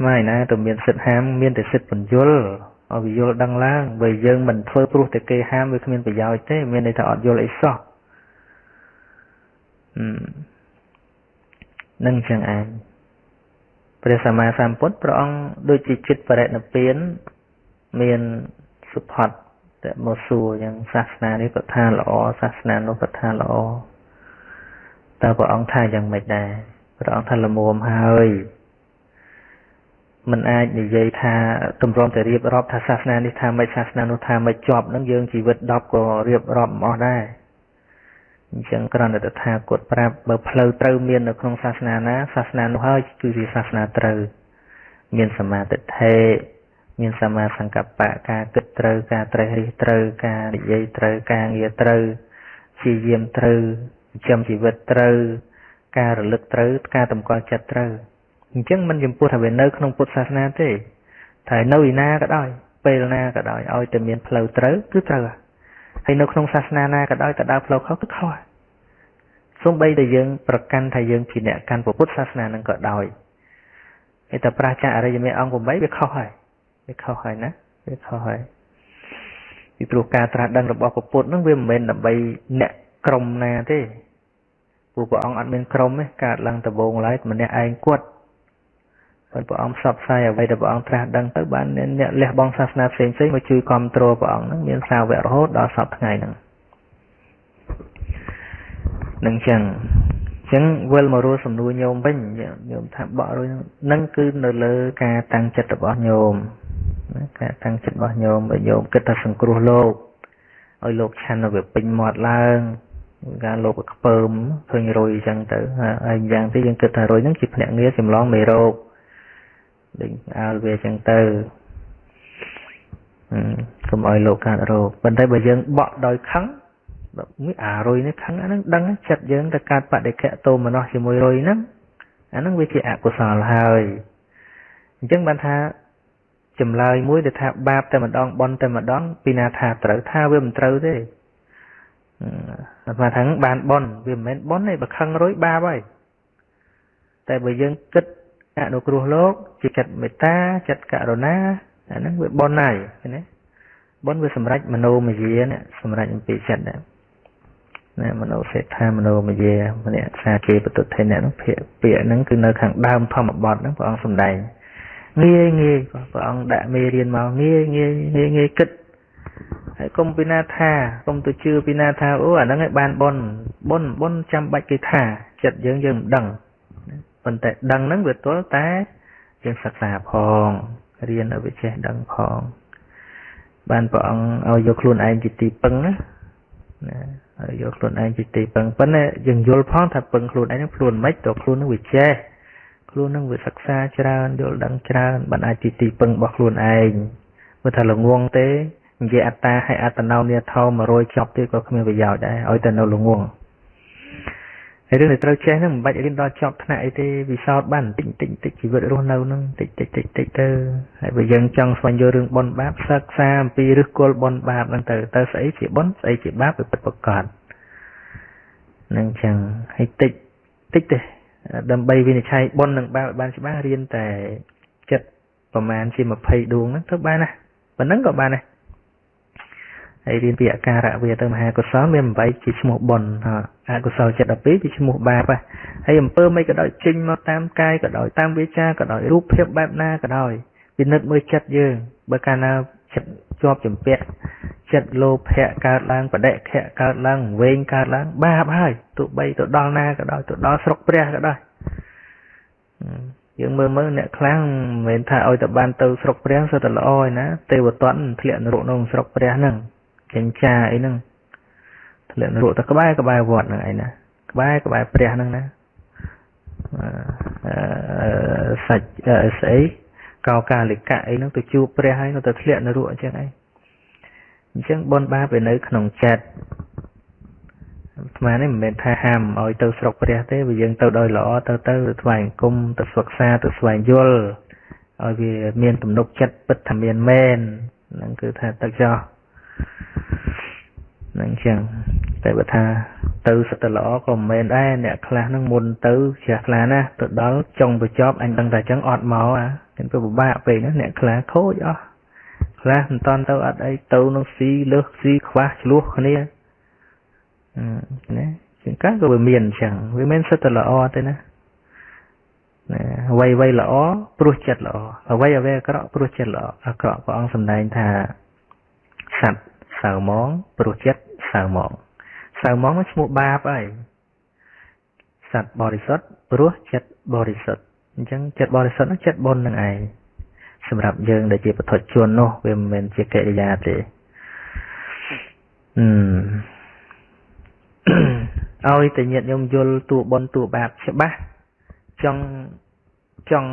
ម៉ែណាទៅមានសិទ្ធហាមមានតែសិទ្ធបញ្យលឲ្យវាយល់ដឹងឡើងបើយើងមិនធ្វើព្រោះតែគេហាមវាគ្មានប្រយោជន៍ទេមានន័យថាអត់យល់អីសោះនឹងចឹងឯង ព្រះសម្មាសម្ពុទ្ធព្រះអង្គដូចជាចិត្តបរិណិព្វានមានសុផាត់តែមកសួរយ៉ាងសាសនានេះក៏ថាល្អសាសនានោះក៏ថាល្អតើព្រះអង្គថាយ៉ាងម៉េចដែរព្រះអង្គថាល្មមហើយមិនអាចនិយាយថាទម្រាំតែរៀបរាប់ថាសាសនានេះថាមិនសាសនានោះថាមិនជាប់នឹងយើងជីវិត10ក៏រៀបរាប់មិនអស់ដែរ អញ្ចឹងគ្រាន់តែតថាគតប្រាប់បើផ្លូវត្រូវមាននៅក្នុងសាសនាណាសាសនានោះហើយគឺជាសាសនាត្រូវមានសមាទិដ្ឋិមានសមាសង្កប្បៈការគិតត្រូវការត្រេះរិះត្រូវការនិយាយត្រូវការងារត្រូវព្យាយាមត្រូវចិញ្ចឹមជីវិតត្រូវការរលឹកត្រូវការតម្កល់ចិត្តត្រូវអញ្ចឹងមិនចំពោះថាវានៅក្នុងពុទ្ធសាសនាទេតែនៅឯណាក៏ដោយពេលណាក៏ដោយឲ្យតែមានផ្លូវត្រូវគឺត្រូវ ហើយនៅក្នុងសាសនាណាក៏ដោយតែដើរផ្លូវខុសគឺខុសសូម្បីតែយើងប្រកាន់ថាយើងជាអ្នកកាន់ពុទ្ធសាសនានឹងក៏ដោយឯតែប្រាជ្ញាអរិយមេអង្គ8វាខុសហើយវាខុសហើយណាវាខុសហើយពីព្រោះការត្រាស់ដឹងរបស់ពុទ្ធនឹងវាមិនមែនដើម្បីអ្នកក្រុមណាទេព្រោះព្រះអង្គអត់មានក្រុមទេកើតឡើងដំបូងឡើយម្នាក់ឯងគាត់ ហើយព្រះអង្គផ្សព្វផ្សាយអ្វីដែលព្រះអង្គត្រាស់ដឹងទៅបានអ្នកលះបង់សាសនាផ្សេងផ្សេងមកជួយគ្រប់គ្រងព្រះអង្គហ្នឹងមានសាវករហូតដល់សពថ្ងៃហ្នឹងនឹងចឹងចឹងវិលមករស់សំណួរញោមវិញញោមថាបក់រួចហ្នឹងគឺនៅលើការតាំងចិត្តរបស់ញោមណាការតាំងចិត្តរបស់ញោមបើញោមគិតថាសង្គ្រោះលោកឲ្យលោកឆាន់នៅវាពេញមាត់ឡើងការលោកខ្ពើមឃើញរុយអញ្ចឹងទៅហើយយ៉ាងទីយើងគិតថារុយហ្នឹងជាភ្នាក់ងារចម្លងមេរោគ ដូចឲ្យវាចឹងទៅកុំឲ្យលោកកើតរោគប៉ុន្តែបើយើងបក់ដោយខឹងមួយអារុយនេះខឹងអានឹងដឹងចិត្តយើងទៅកើតបដិខៈតោមនោះជាមួយរុយហ្នឹងអានឹងវាជាអកុសលហើយអញ្ចឹងបានថាចម្លើយមួយដែលថាបាបតែម្ដងបន់តែម្ដងពីណាថាត្រូវថាវាមិនត្រូវទេអាត្មាថាបានបន់វាមិនមែនបន់ទេបើខឹងរុយបាបហើយតែបើយើងគិត អនុគ្រោះលោកជាចិត្តមេត្តាចិត្តករុណាអាហ្នឹងវាបន់ហើយឃើញទេបន់វាសម្រេចមโนមយានេះសម្រេចអំពីចិត្តដែរណាមโนសេដ្ឋាមโนមយាម្នាក់សាគេបតុថេអ្នកនោះពាក្យពាក្យហ្នឹងគឺនៅខាងដើមធម្មបទហ្នឹងព្រះអង្គសម្ដែងងាយងាយព្រះអង្គដាក់មេរៀនមកងាយងាយងាយងាយគិតហើយកុំពីណាថាកុំទៅជឿពីណាថាអូអាហ្នឹងឯងបានបនបនបនចាំបាច់គេថាចិត្តយើងយើងមិនដឹង ប៉ុន្តែដឹងហ្នឹងវាទល់តែយើងសិក្សាផងរៀនឲ្យវាចេះដឹងផង បានព្រះអង្គឲ្យយកខ្លួនឯងជាទីពឹងណាណាឲ្យយកខ្លួនឯងជាទីពឹងប៉ុន្តែយើងយល់ផងថាពឹងខ្លួនឯងហ្នឹងខ្លួនមិនទៅខ្លួននឹងវាចេះខ្លួននឹងវាសិក្សាច្រើនយល់ដឹងច្រើនបានអាចជាទីពឹងរបស់ខ្លួនឯងមើលថាល្ងងទេនិយាយអត្តាឲ្យអត្តនោនាថោ100ចប់ទៀតក៏គ្មានប្រយោជន៍ដែរឲ្យតែនៅល្ងងហើយ រឿងដែលត្រូវចេះហ្នឹងមិនបាច់រៀនដល់ចប់ថ្នាក់អីទេវិសោធន៍បានតិចតិចតិចជីវិតរស់នៅហ្នឹងតិចតិចតិចតិចទៅហើយបើយើងចង់ស្វែងយល់រឿងបុណ្យបាបសិក្សាអំពីឫសគល់បុណ្យបាបហ្នឹងទៅទៅស្អីជាបុណ្យស្អីជាបាបវាពិតប្រាកដនឹងចឹងហើយតិចតិចទេដើម្បីវិនិច្ឆ័យបុណ្យនិងបាបបានច្បាស់រៀនតែចិត្តប្រមាណជា20ដួងហ្នឹងទៅបានណាប៉ុណ្ណឹងក៏បានដែរ ហើយរៀនពីអការៈវាទៅមហាកុសលមាន8ជាឈ្មោះបុណ្យអកុសលចិត្ត12ជាឈ្មោះបាបហើយអំពើមិនក៏ដោយចេញមកតាមកាយក៏ដោយតាមវាចាក៏ដោយរូបភាពបែបណាក៏ដោយពិនិត្យមើលចិត្តយើងបើកាលណាចិត្តជាប់ចម្ពាក់ចិត្តលោភៈកើតឡើងបដិខៈកើតឡើងវែងកើតឡើងបាបហើយទោះបីទៅដល់ណាក៏ដោយទៅដល់ស្រុកព្រះក៏ដោយយើងមើលមើលអ្នកខ្លះមិនមែនថាឲ្យតែបានទៅស្រុកព្រះសុទ្ធតែល្អឯណាទេវតនធ្លាក់នរកក្នុងស្រុកព្រះហ្នឹង ចិញ្ចាអីហ្នឹងធ្លាក់នរកទៅក្បែរក្បែរវត្តហ្នឹងឯណាក្បែរក្បែរព្រះហ្នឹងណាអឺសាច់ស្អីកោកាលិកៈអីហ្នឹងទៅជួបព្រះហើយនៅទៅធ្លាក់នរកអញ្ចឹងឯងអញ្ចឹងបនបាបវានៅក្នុងចិត្តអាត្មានេះមិនមែនថាហាមឲ្យទៅស្រុកព្រះទេវាយើងទៅដោយល្អទៅទៅទៅថ្វាយអង្គមទៅសិក្សាទៅស្វែងយល់ឲ្យវាមានទំនុកចិត្តពិតថាមានមែនហ្នឹងគឺថាទៅចោះ ហ្នឹងចឹងតែបើថាទៅសិតតែល្អក៏មិនមែនដែរអ្នកខ្លះហ្នឹងមុនទៅជ្រះខ្លះណាទៅដល់ចុងបញ្ចប់អញដឹងតែចឹងអត់មកអាគេពិបាកពេកណាអ្នកខ្លះខូចអស់ខ្លះមិនតន់ទៅអត់អីទៅនឹងស៊ីលើសស៊ីខ្វះឆ្លោះគ្នាណាជាងកាក៏វាមានអញ្ចឹងវាមិនសិតតែល្អទេណាណាអ្វីអ្វីល្អព្រោះចិត្តល្អអ្វីអ្វីអាក្រក់ព្រោះចិត្តល្អអាក្រក់ព្រះអង្គសម្ដែងថាសត្វ សៅមងព្រោះចិត្តសៅមងសៅមងឈ្មោះបាបហើយសត្វបរិសុទ្ធព្រោះចិត្តបរិសុទ្ធអញ្ចឹងចិត្តបរិសុទ្ធនោះចិត្តបុណ្យនឹងឯងសម្រាប់យើងដែលជាបុថុជននោះវាមិនមែនជាកិរិយាទេអឺឲ្យតែញាតិញោមយល់តួបុណ្យតួបាបច្បាស់ចង់ចង់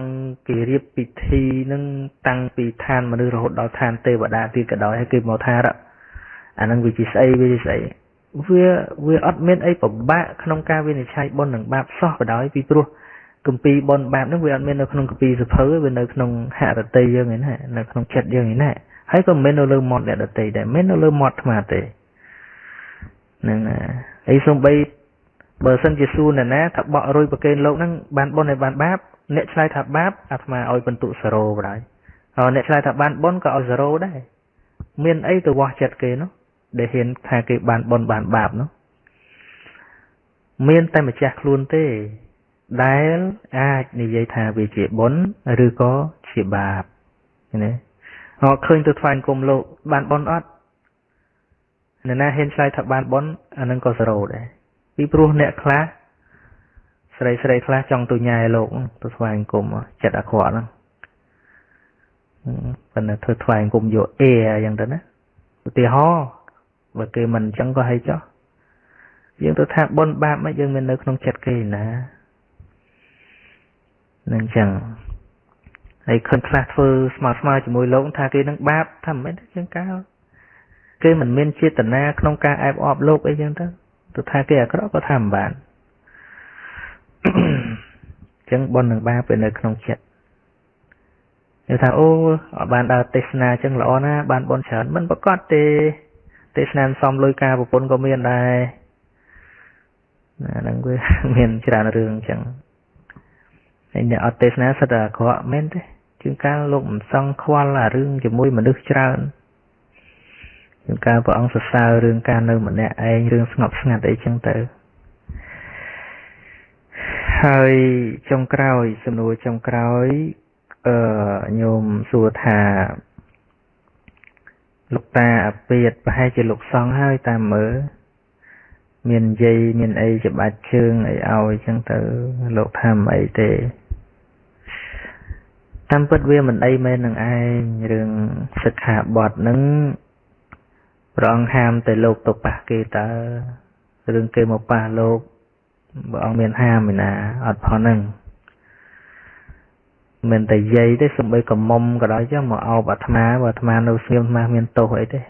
គេរៀបពិធីនឹងតាំងពីឋានមនុស្សរហូតដល់ឋានទេវតាទៀតក៏ដោយហើយគេមកថា អានឹងវាជាស្អីវាជាស្អីវាវាអត់មានអីពិបាកក្នុងការវិនិច្ឆ័យបុណ្យនិងបាបសោះបណ្ដោយពីព្រោះគម្ពីរបនបាបហ្នឹងវាអត់មាននៅក្នុងគម្ពីរសភៅវានៅក្នុងហរតីយើងឯណានៅក្នុងចិត្តយើងឯណាហើយក៏មិនមែននៅលើមាត់អ្នកដតីដែរមិនមែននៅលើមាត់អាត្មាទេហ្នឹងហើយសំបីបើសិនជាសួរអ្នកណាថាបក់រុយប្រកេនលោកហ្នឹងបានបុណ្យហើយបានបាបអ្នកឆ្លើយថាបាបអាត្មាឲ្យបន្ទុ0បណ្ដោយហើយអ្នកឆ្លើយថាបានបុណ្យក៏ឲ្យ0ដែរមានអីទៅវាស់ចិត្តគេនោះ ដែលហ៊ានថាគេបានបុណ្យបានបាបនោះមានតែម្ចាស់ខ្លួនទេ ដែលអាចនិយាយថាវាជាបុណ្យឬក៏ជាបាបណាហៅឃើញទៅថ្វាយគុំលោកបានបុណ្យអត់អ្នកណាហ៊ានឆ្លើយថាបានបុណ្យអានឹងក៏សរោដែរពីព្រោះអ្នកខ្លះស្រីស្រីខ្លះចង់ទៅញ៉ែលោកទៅថ្វាយគុំចិត្តអាក្រក់ហ្នឹងប៉ុន្តែធ្វើថ្វាយគុំយកអេយ៉ាងទៅណាឧទាហរណ៍ បើគេមិនអញ្ចឹងក៏ឲ្យចោះយើងទៅថាបុណ្យបាបមកយើងមាននៅក្នុងចិត្តគេណានឹងចឹងហើយឃើញខ្លះធ្វើស្មើស្មើជាមួយលោកថាគេនឹងបាបថាមិនមែនទេជាងកាលគេមិនមានចេតនាក្នុងការអែបអបលោកអីចឹងទៅទៅថាគេអាក្រក់ក៏ថាមិនបានអញ្ចឹងបុណ្យនឹងបាបវានៅក្នុងចិត្តគេថាអូបានដើរទេសនាអញ្ចឹងល្អណាស់បានបុណ្យច្រើនមិនប្រកាសទេ ទេសនាសំលុយការប្រពន្ធក៏មានដែរណាហ្នឹងវាមានច្រើនរឿងអញ្ចឹងហើយអ្នកអត់ទេសនាសិតតែអាក្រក់មែនទេជាងកាលលោកមិនសង់ខ្វល់អារឿងជាមួយមនុស្សច្រើនជាងកាលព្រះអង្គសរសើររឿងការនៅម្នាក់ឯងរឿងស្ងប់ស្ងាត់អីចឹងទៅហើយចុងក្រោយសំណួរចុងក្រោយអឺញោមសួរថា លោកតាអាពាតប្រហែលជាលោកសង្ឃហើយតាមមើលមានយាយមានអីច្បាច់ជើងអីឲ្យចឹងទៅលោកថាមិនអីទេតាមពិតវាមិនអីមែននឹងឯងរឿងសិក្ខាបទហ្នឹងព្រះអង្គហាមតែលោកទៅប៉ះគេតើរឿងគេមកប៉ះលោកព្រះអង្គមានហាមឯណាអត់ផងហ្នឹង មិនតែយាយទេសំបីកមុំក៏ដោយចឹងមកអោបអាត្មាបើអាត្មានៅស្ងៀមអាត្មាមានទោសអីទេ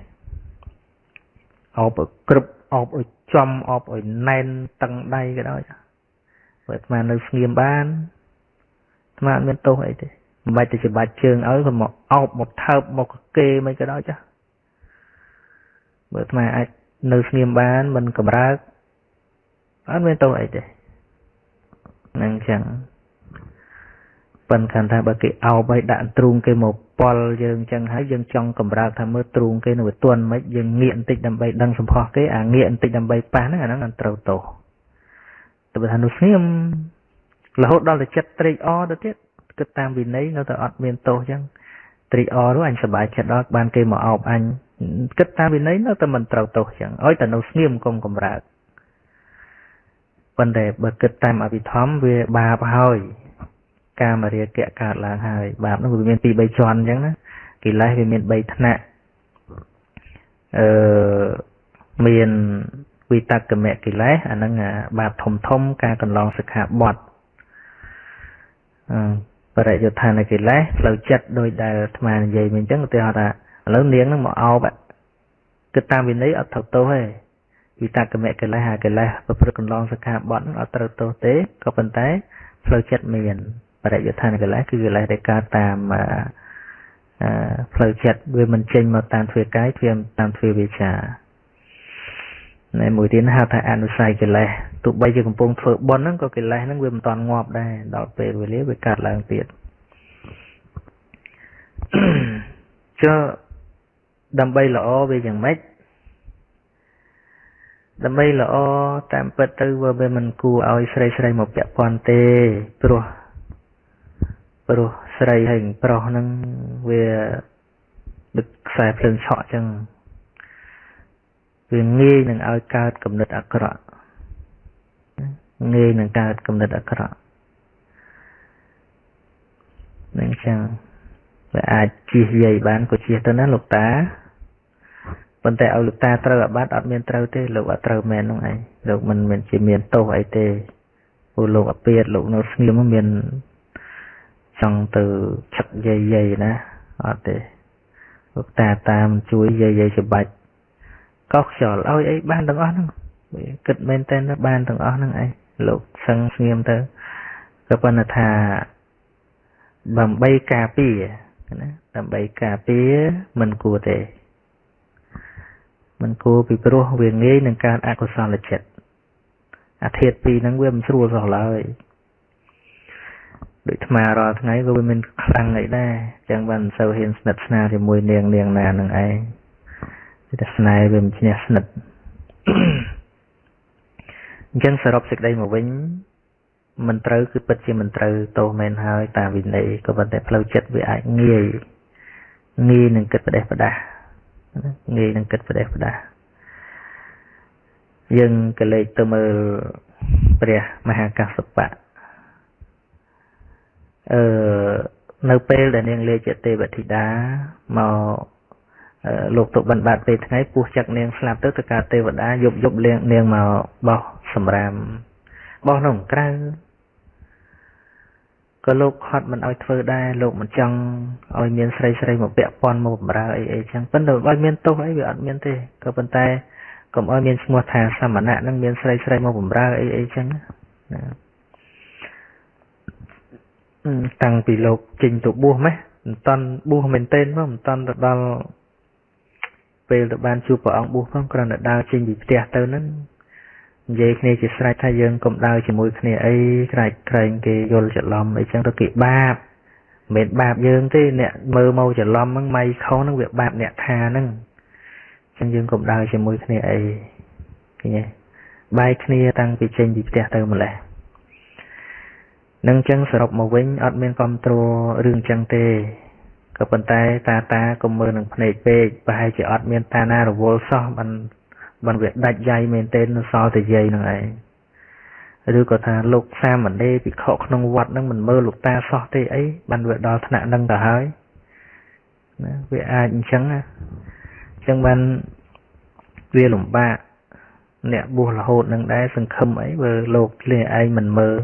អោបឲ្យក្រឹបអោបឲ្យចំអោបឲ្យណែនតឹងដៃក៏ដោយបើអាត្មានៅស្ងៀមបានអាត្មាអត់មានទោសអីទេមិនបាច់ទៅច្បាច់ជើងឲ្យក៏មកអោបមកថើបមកគេមិនក៏ដោយចាបើអាត្មាអាចនៅស្ងៀមបានមិនកម្រើកអត់មានទោសអីទេហ្នឹងចឹង ប៉ុន្តែថាបើគេអោបឲ្យដាក់ទ្រូងគេមកប៉ុលយើងចឹងហើយយើងចង់កម្រើកថាមើលទ្រូងគេនៅវាទន់មិនយើងងាកបន្តិចដើម្បីដឹងសម្ផស្សគេអាងាកបន្តិចដើម្បីប៉ះហ្នឹងអាហ្នឹងអត់ត្រូវទោសតែបើថានោះស្ងៀមរហូតដល់តែចិត្តត្រេកអរទៅទៀតគិតតាមវិន័យនៅតែអត់មានទោសចឹងត្រេកអរនោះអញសប្បាយចិត្តដល់បានគេមកអោបអញគិតតាមវិន័យនៅតែមិនត្រូវទោសចឹងឲ្យតែនៅស្ងៀមកុំកម្រើកប៉ុន្តែបើគិតតាមអភិធម្មវាបាបហើយ កាមរាគៈកើតឡើងហើយបាបនោះវាមានពីរ3ជាន់អញ្ចឹងណាកិលេសវាមាន3ថ្នាក់អឺមានវិតកមកិលេសអាហ្នឹងបាបធំធំការកន្លងសិក្ខាបទអឺបរិយុទ្ធានកិលេសផ្លូវចិត្តដោយដែលអាត្មានិយាយមិញអញ្ចឹងឧទាហរណ៍ថាឥឡូវនាងនឹងមកអោបគិតតាមវិន័យអត់ត្រូវទោសទេវិតកមកិលេសអាកិលេសប្រព្រឹត្តកន្លងសិក្ខាបទហ្នឹងអត់ត្រូវទោសទេក៏ប៉ុន្តែផ្លូវចិត្តមានប រិយុទ្ធានកិលេសគឺកិលេសដែលកើតតាមផ្លូវចិត្តវាមិនចេញមកតាមទ្វាកាយវាតាមទ្វាវាចាណែមួយទៀតហៅថាអនុស័យកិលេសទោះបីជាកំពុងធ្វើបុណ្យហ្នឹងក៏កិលេសហ្នឹងវាមិនតាន់ងាប់ដែរដល់ពេលវេលាវាកើតឡើងទៀតចុះដើម្បីល្អវាយ៉ាងម៉េចដើម្បីល្អតាមពិតទៅវាមិនគួរឲ្យស្រីស្រីមកពាក់ព័ន្ធទេព្រោះ ព្រោះស្រីហើយប្រុសហ្នឹងវាដឹកខ្សែភ្លើងឆក់ចឹងវាងាយនឹងឲ្យកើតគំនិតអាក្រក់ងាយនឹងកើតគំនិតអាក្រក់នឹងចឹងវាអាចជិះយាយបានក៏ជិះទៅណាលោកតាប៉ុន្តែឲ្យលោកតាត្រូវអាបត្តិអត់មានត្រូវទេលោកអត់ត្រូវមែននោះឯងលោកមិនមានជាមានទោសអីទេព្រោះលោកអាពាតលោកនៅស្ងៀមមាន ចង់ទៅឆឹកយាយយាយណាអត់ទេលោកតាតាមជួយយាយយាយច្បាច់កោសខ្យល់ឲ្យអីបានទាំងអស់ហ្នឹងគិតមែនតើបានទាំងអស់ហ្នឹងឯងលោកសឹងស្ងៀមទៅក៏ប៉ុន្តែថាដើម្បីការពារណាដើម្បីការពារមិនគួរទេមិនគួរពីព្រោះវាងាយនឹងកើតអកុសលចិត្តអាធាតពីរហ្នឹងវាមិនស្រួលសោះឡើយ ដូចថ្មរាល់ថ្ងៃក៏វាមានខ្លាំងអីដែរអញ្ចឹងបានមិនសូវហ៊ានស្និទ្ធស្នាលជាមួយនាងនាងណានឹងឯងតែស្នេហ៍វាមិនឈ្នះស្និទ្ធអញ្ចឹងសរុបសេចក្តីមកវិញមិនត្រូវគឺពិតជាមិនត្រូវទោសមែនហើយតាមវិន័យក៏ប៉ុន្តែផ្លូវចិត្តវាអាចងាយងាយនឹងគិតផ្ដេសផ្ដាស់ងាយនឹងគិតផ្ដេសផ្ដាស់យើងក៏លេចទៅមើលព្រះមហាកាសបៈ អឺនៅពេលដែលនាងលេជាទេវធីតាមកលោកទុបណ្ឌបាត់ពេលថ្ងៃពោះចឹកនាងស្លាប់ទៅទៅការទេវតាយប់យប់លៀងនាងមកបោះសម្រាមបោះក្នុងក្រៅក៏លោកខត់មិនឲ្យធ្វើដែរលោកមិនចង់ឲ្យមានស្រីស្រីមកពាក់ព័ន្ធមកបម្រើអីអីចឹងប៉ុន្តែបើមានទោសអីវាអត់មានទេក៏ប៉ុន្តែកុំឲ្យមានឈ្មោះថាសមណៈនឹងមានស្រីស្រីមកបម្រើអីអីចឹងណា តាំងពីលោកចេញទៅបួសម៉េះមិនតាន់បួសមែនទែនផងមិនតាន់ទៅដល់ពេលទៅបានជួបព្រះអង្គបួសផងគ្រាន់តែដើរចេញពីផ្ទះទៅហ្នឹងនិយាយគ្នាជាស្រេចថាយើងកុំដើរជាមួយគ្នាអីក្រែកក្រែងគេយល់ច្រឡំអីចឹងទៅគេបាបមិនមែនបាបយើងទេអ្នកមើលមកច្រឡំហ្នឹងម៉ៃខុសហ្នឹងវាបាបអ្នកថាហ្នឹងចឹងយើងកុំដើរជាមួយគ្នាអីឃើញទេបែកគ្នាតាំងពីចេញពីផ្ទះទៅម្លេះ នឹងចឹងសរុបមកវិញអត់មានគ្រប់គ្រងរឿងចឹងទេក៏ប៉ុន្តែតាតាកុំមើលនឹងភ្នែកពេកប្រហែលជាអត់មានតាណារវល់សោះបានបានវាដាច់យាយមែនទេនៅសល់តែយាយនឹងឯងឬក៏ថាលោកសាមណេរភិក្ខុក្នុងវត្តនឹងមិនមើលលោកតាសោះទេអីបានវាដល់ថ្នាក់នឹងទៅហើយណាវាអាចអញ្ចឹងណាអញ្ចឹងបានវាលំបាកអ្នកបួសរហូតនឹងដែរសង្ឃឹមអីបើលោកភ្លាឯងមិនមើល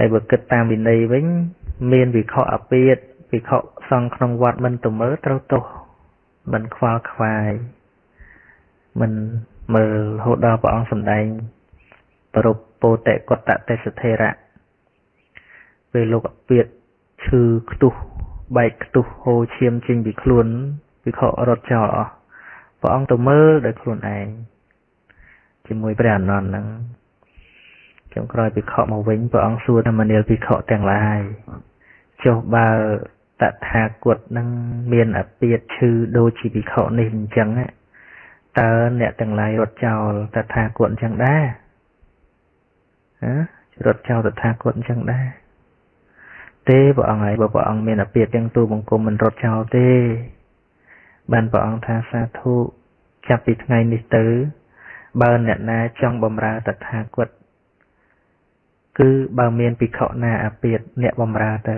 ហើយបើគិតតាមវិន័យវិញ មានវិខអពាតវិខសង្ឃក្នុងវត្តមិនទៅមើលត្រូវទោសមិនខ្វល់ខ្វាយមិនមើលរហូតដល់ព្រះអង្គសម្ដែងប្រពពោតិកតទេសធេរៈពេលលោកអពាតឈឺខ្ទុះបែកខ្ទុះហូរឈាមចេញពីខ្លួនវិខរត់ចោលអស់ព្រះអង្គទៅមើលដោយខ្លួនឯងជាមួយព្រះអនន្តហ្នឹង ចុងក្រោយភិក្ខុមកវិញព្រះអង្គសួរថាមនាលភិក្ខុទាំងឡាយចុះបើតថាគតនឹងមានអពាតឈឺដូចជាភិក្ខុនេះអញ្ចឹងតើអ្នកទាំងឡាយរត់ចោលតថាគតអញ្ចឹងដែរហ៎រត់ចោលតថាគតអញ្ចឹងដែរទេព្រះអង្គហើយបើព្រះអង្គមានអពាតទាំងទូបង្គំមិនរត់ចោលទេ បានព្រះអង្គថាសាធុចាប់ពីថ្ងៃនេះទៅបើអ្នកណាចង់បំរើតថាគត គឺបើមានភិក្ខុណាអាពាតអ្នកបំរើទៅ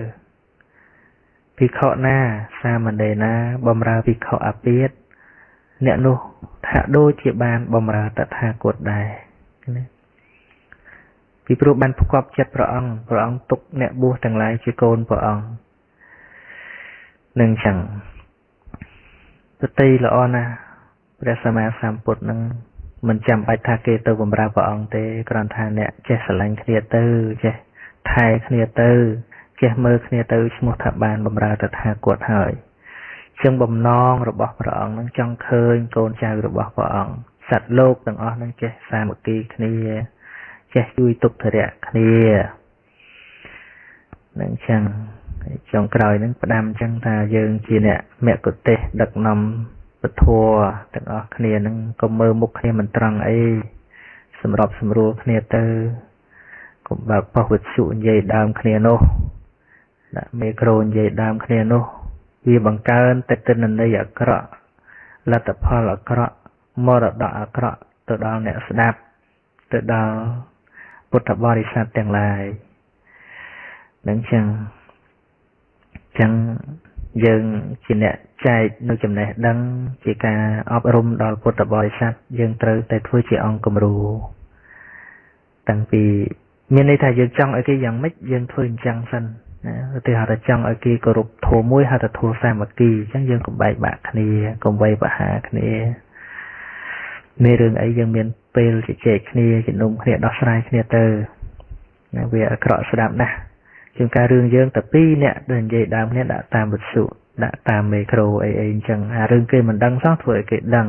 ភិក្ខុណាសាមណេរណាបំរើភិក្ខុអាពាតអ្នកនោះថាដូចជាបានបំរើតថាគតដែរណាពីព្រោះបានផ្គប់ចិត្តព្រះអង្គព្រះអង្គទុកអ្នកបួសទាំងឡាយជាកូនព្រះអង្គនឹងចឹងប្រតិល្អណាស់ព្រះសម្មាសម្ពុទ្ធនឹង មិនចាំបាច់ថាគេទៅបម្រើព្រះអង្គទេគ្រាន់ថាអ្នកចេះស្រឡាញ់គ្នាទៅចេះថែគ្នាទៅចេះមើលគ្នាទៅឈ្មោះថាបានបម្រើតថាគតហើយចឹងបំណងរបស់ព្រះអង្គនឹងចង់ឃើញកូនចៅរបស់ព្រះអង្គសត្វលោកទាំងអស់នឹងចេះសាមគ្គីគ្នាចេះជួយទុក្ខធរៈគ្នានឹងចឹងចុងក្រោយនឹងផ្ដាំចឹងថាយើងជាអ្នកមគ្គុទេសដឹកនាំ ពធទាំងអស់គ្នានឹងកុំមើលមុខគ្នាមិនត្រង់អីសម្របសម្រួលគ្នាទៅកុំបើកប៉ុស្តិ៍វិទ្យុនិយាយដើមគ្នានោះដាក់មេក្រូនិយាយដើមគ្នានោះវាបង្កើនតែទិន្នន័យអាក្រក់លទ្ធផលអាក្រក់មរតកអាក្រក់ទៅដល់អ្នកស្ដាប់ទៅដល់ពុទ្ធបរិស័ទទាំងឡាយនឹងចឹងចឹង យើងជាអ្នកចែកនៅចំណេះដឹង ជាការអប់រំដល់ពុទ្ធបរិស័ទយើងត្រូវតែធ្វើជាអង្គគំរូតាំងពីមានន័យថាយើងចង់ឲ្យគេយ៉ាងម៉េចយើងធ្វើអញ្ចឹងសិនណាឧទាហរណ៍ថាចង់ឲ្យគេគោរពធម៌មួយហៅថាធម៌សាមគ្គីអញ្ចឹងយើងកុំបែកបាក់គ្នាកុំវ័យបហាគ្នាមានរឿងអីយើងមានពេលជជែកគ្នាជំនុំគ្នាដោះស្រាយគ្នាទៅណាវាអាក្រក់ស្ដាប់ណាស់ ជាងការរឿងយើងតែពីរអ្នកដែលនិយាយដើមគ្នាដាក់តាមវិទ្យុដាក់តាមមេក្រូអីអីអញ្ចឹងអារឿងគេមិនដឹងសោះធ្វើឲ្យគេដឹង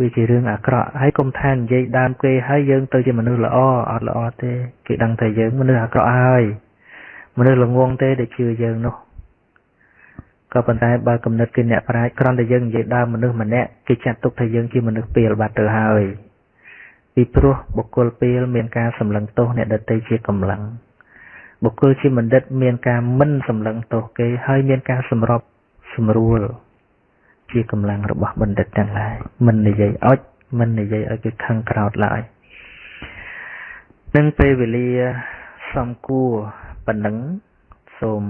វាជារឿងអាក្រក់ហើយកុំថានិយាយដើមគេហើយយើងទៅជាមនុស្សល្អអត់ល្អទេគេដឹងតែយើងមនុស្សអាក្រក់ហើយមនុស្សល្ងងទេដែលជឿយើងនោះក៏ប៉ុន្តែបើគំនិតគេអ្នកប្រាជ្ញគ្រាន់តែយើងនិយាយដើមមនុស្សម្នាក់គេចាត់ទុកថាយើងជាមនុស្សពេលបាត់ទៅហើយពីព្រោះបុគ្គលពេលមានការសម្លឹងទោសអ្នកដទៃជាកម្លាំង បុគ្គលជាបណ្ឌិតមានការមិនសម្លឹងទោសគេហើយមានការសម្របសម្រួល ជាកម្លាំងរបស់បណ្ឌិតទាំងឡាយមិននិយាយអុចមិននិយាយឲ្យគេខឹងក្រោតឡើយនឹងពេលវេលាសំគួរប៉ុណ្ណឹងសូម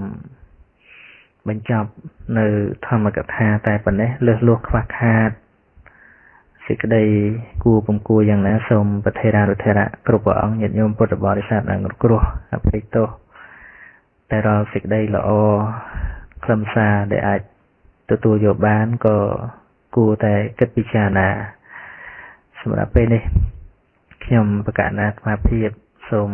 បញ្ចប់នៅធម្មកថាតែប៉ុណ្ណេះលើសលោះខ្វះខាត សេចក្តីគួរពំគួរយ៉ាងណាសូមប្រធេរានុធេរៈគ្រប់ព្រះអង្គញាតិញោមពុទ្ធបរិស័ទដែលគ្រោះអភ័យទោសតែរាល់សេចក្តីល្អខ្លឹមសារដែលអាចទទួលយកបានក៏គួរតែគិតពិចារណាសម្រាប់ពេលនេះខ្ញុំបកណ្ណាស្មារភាពសូម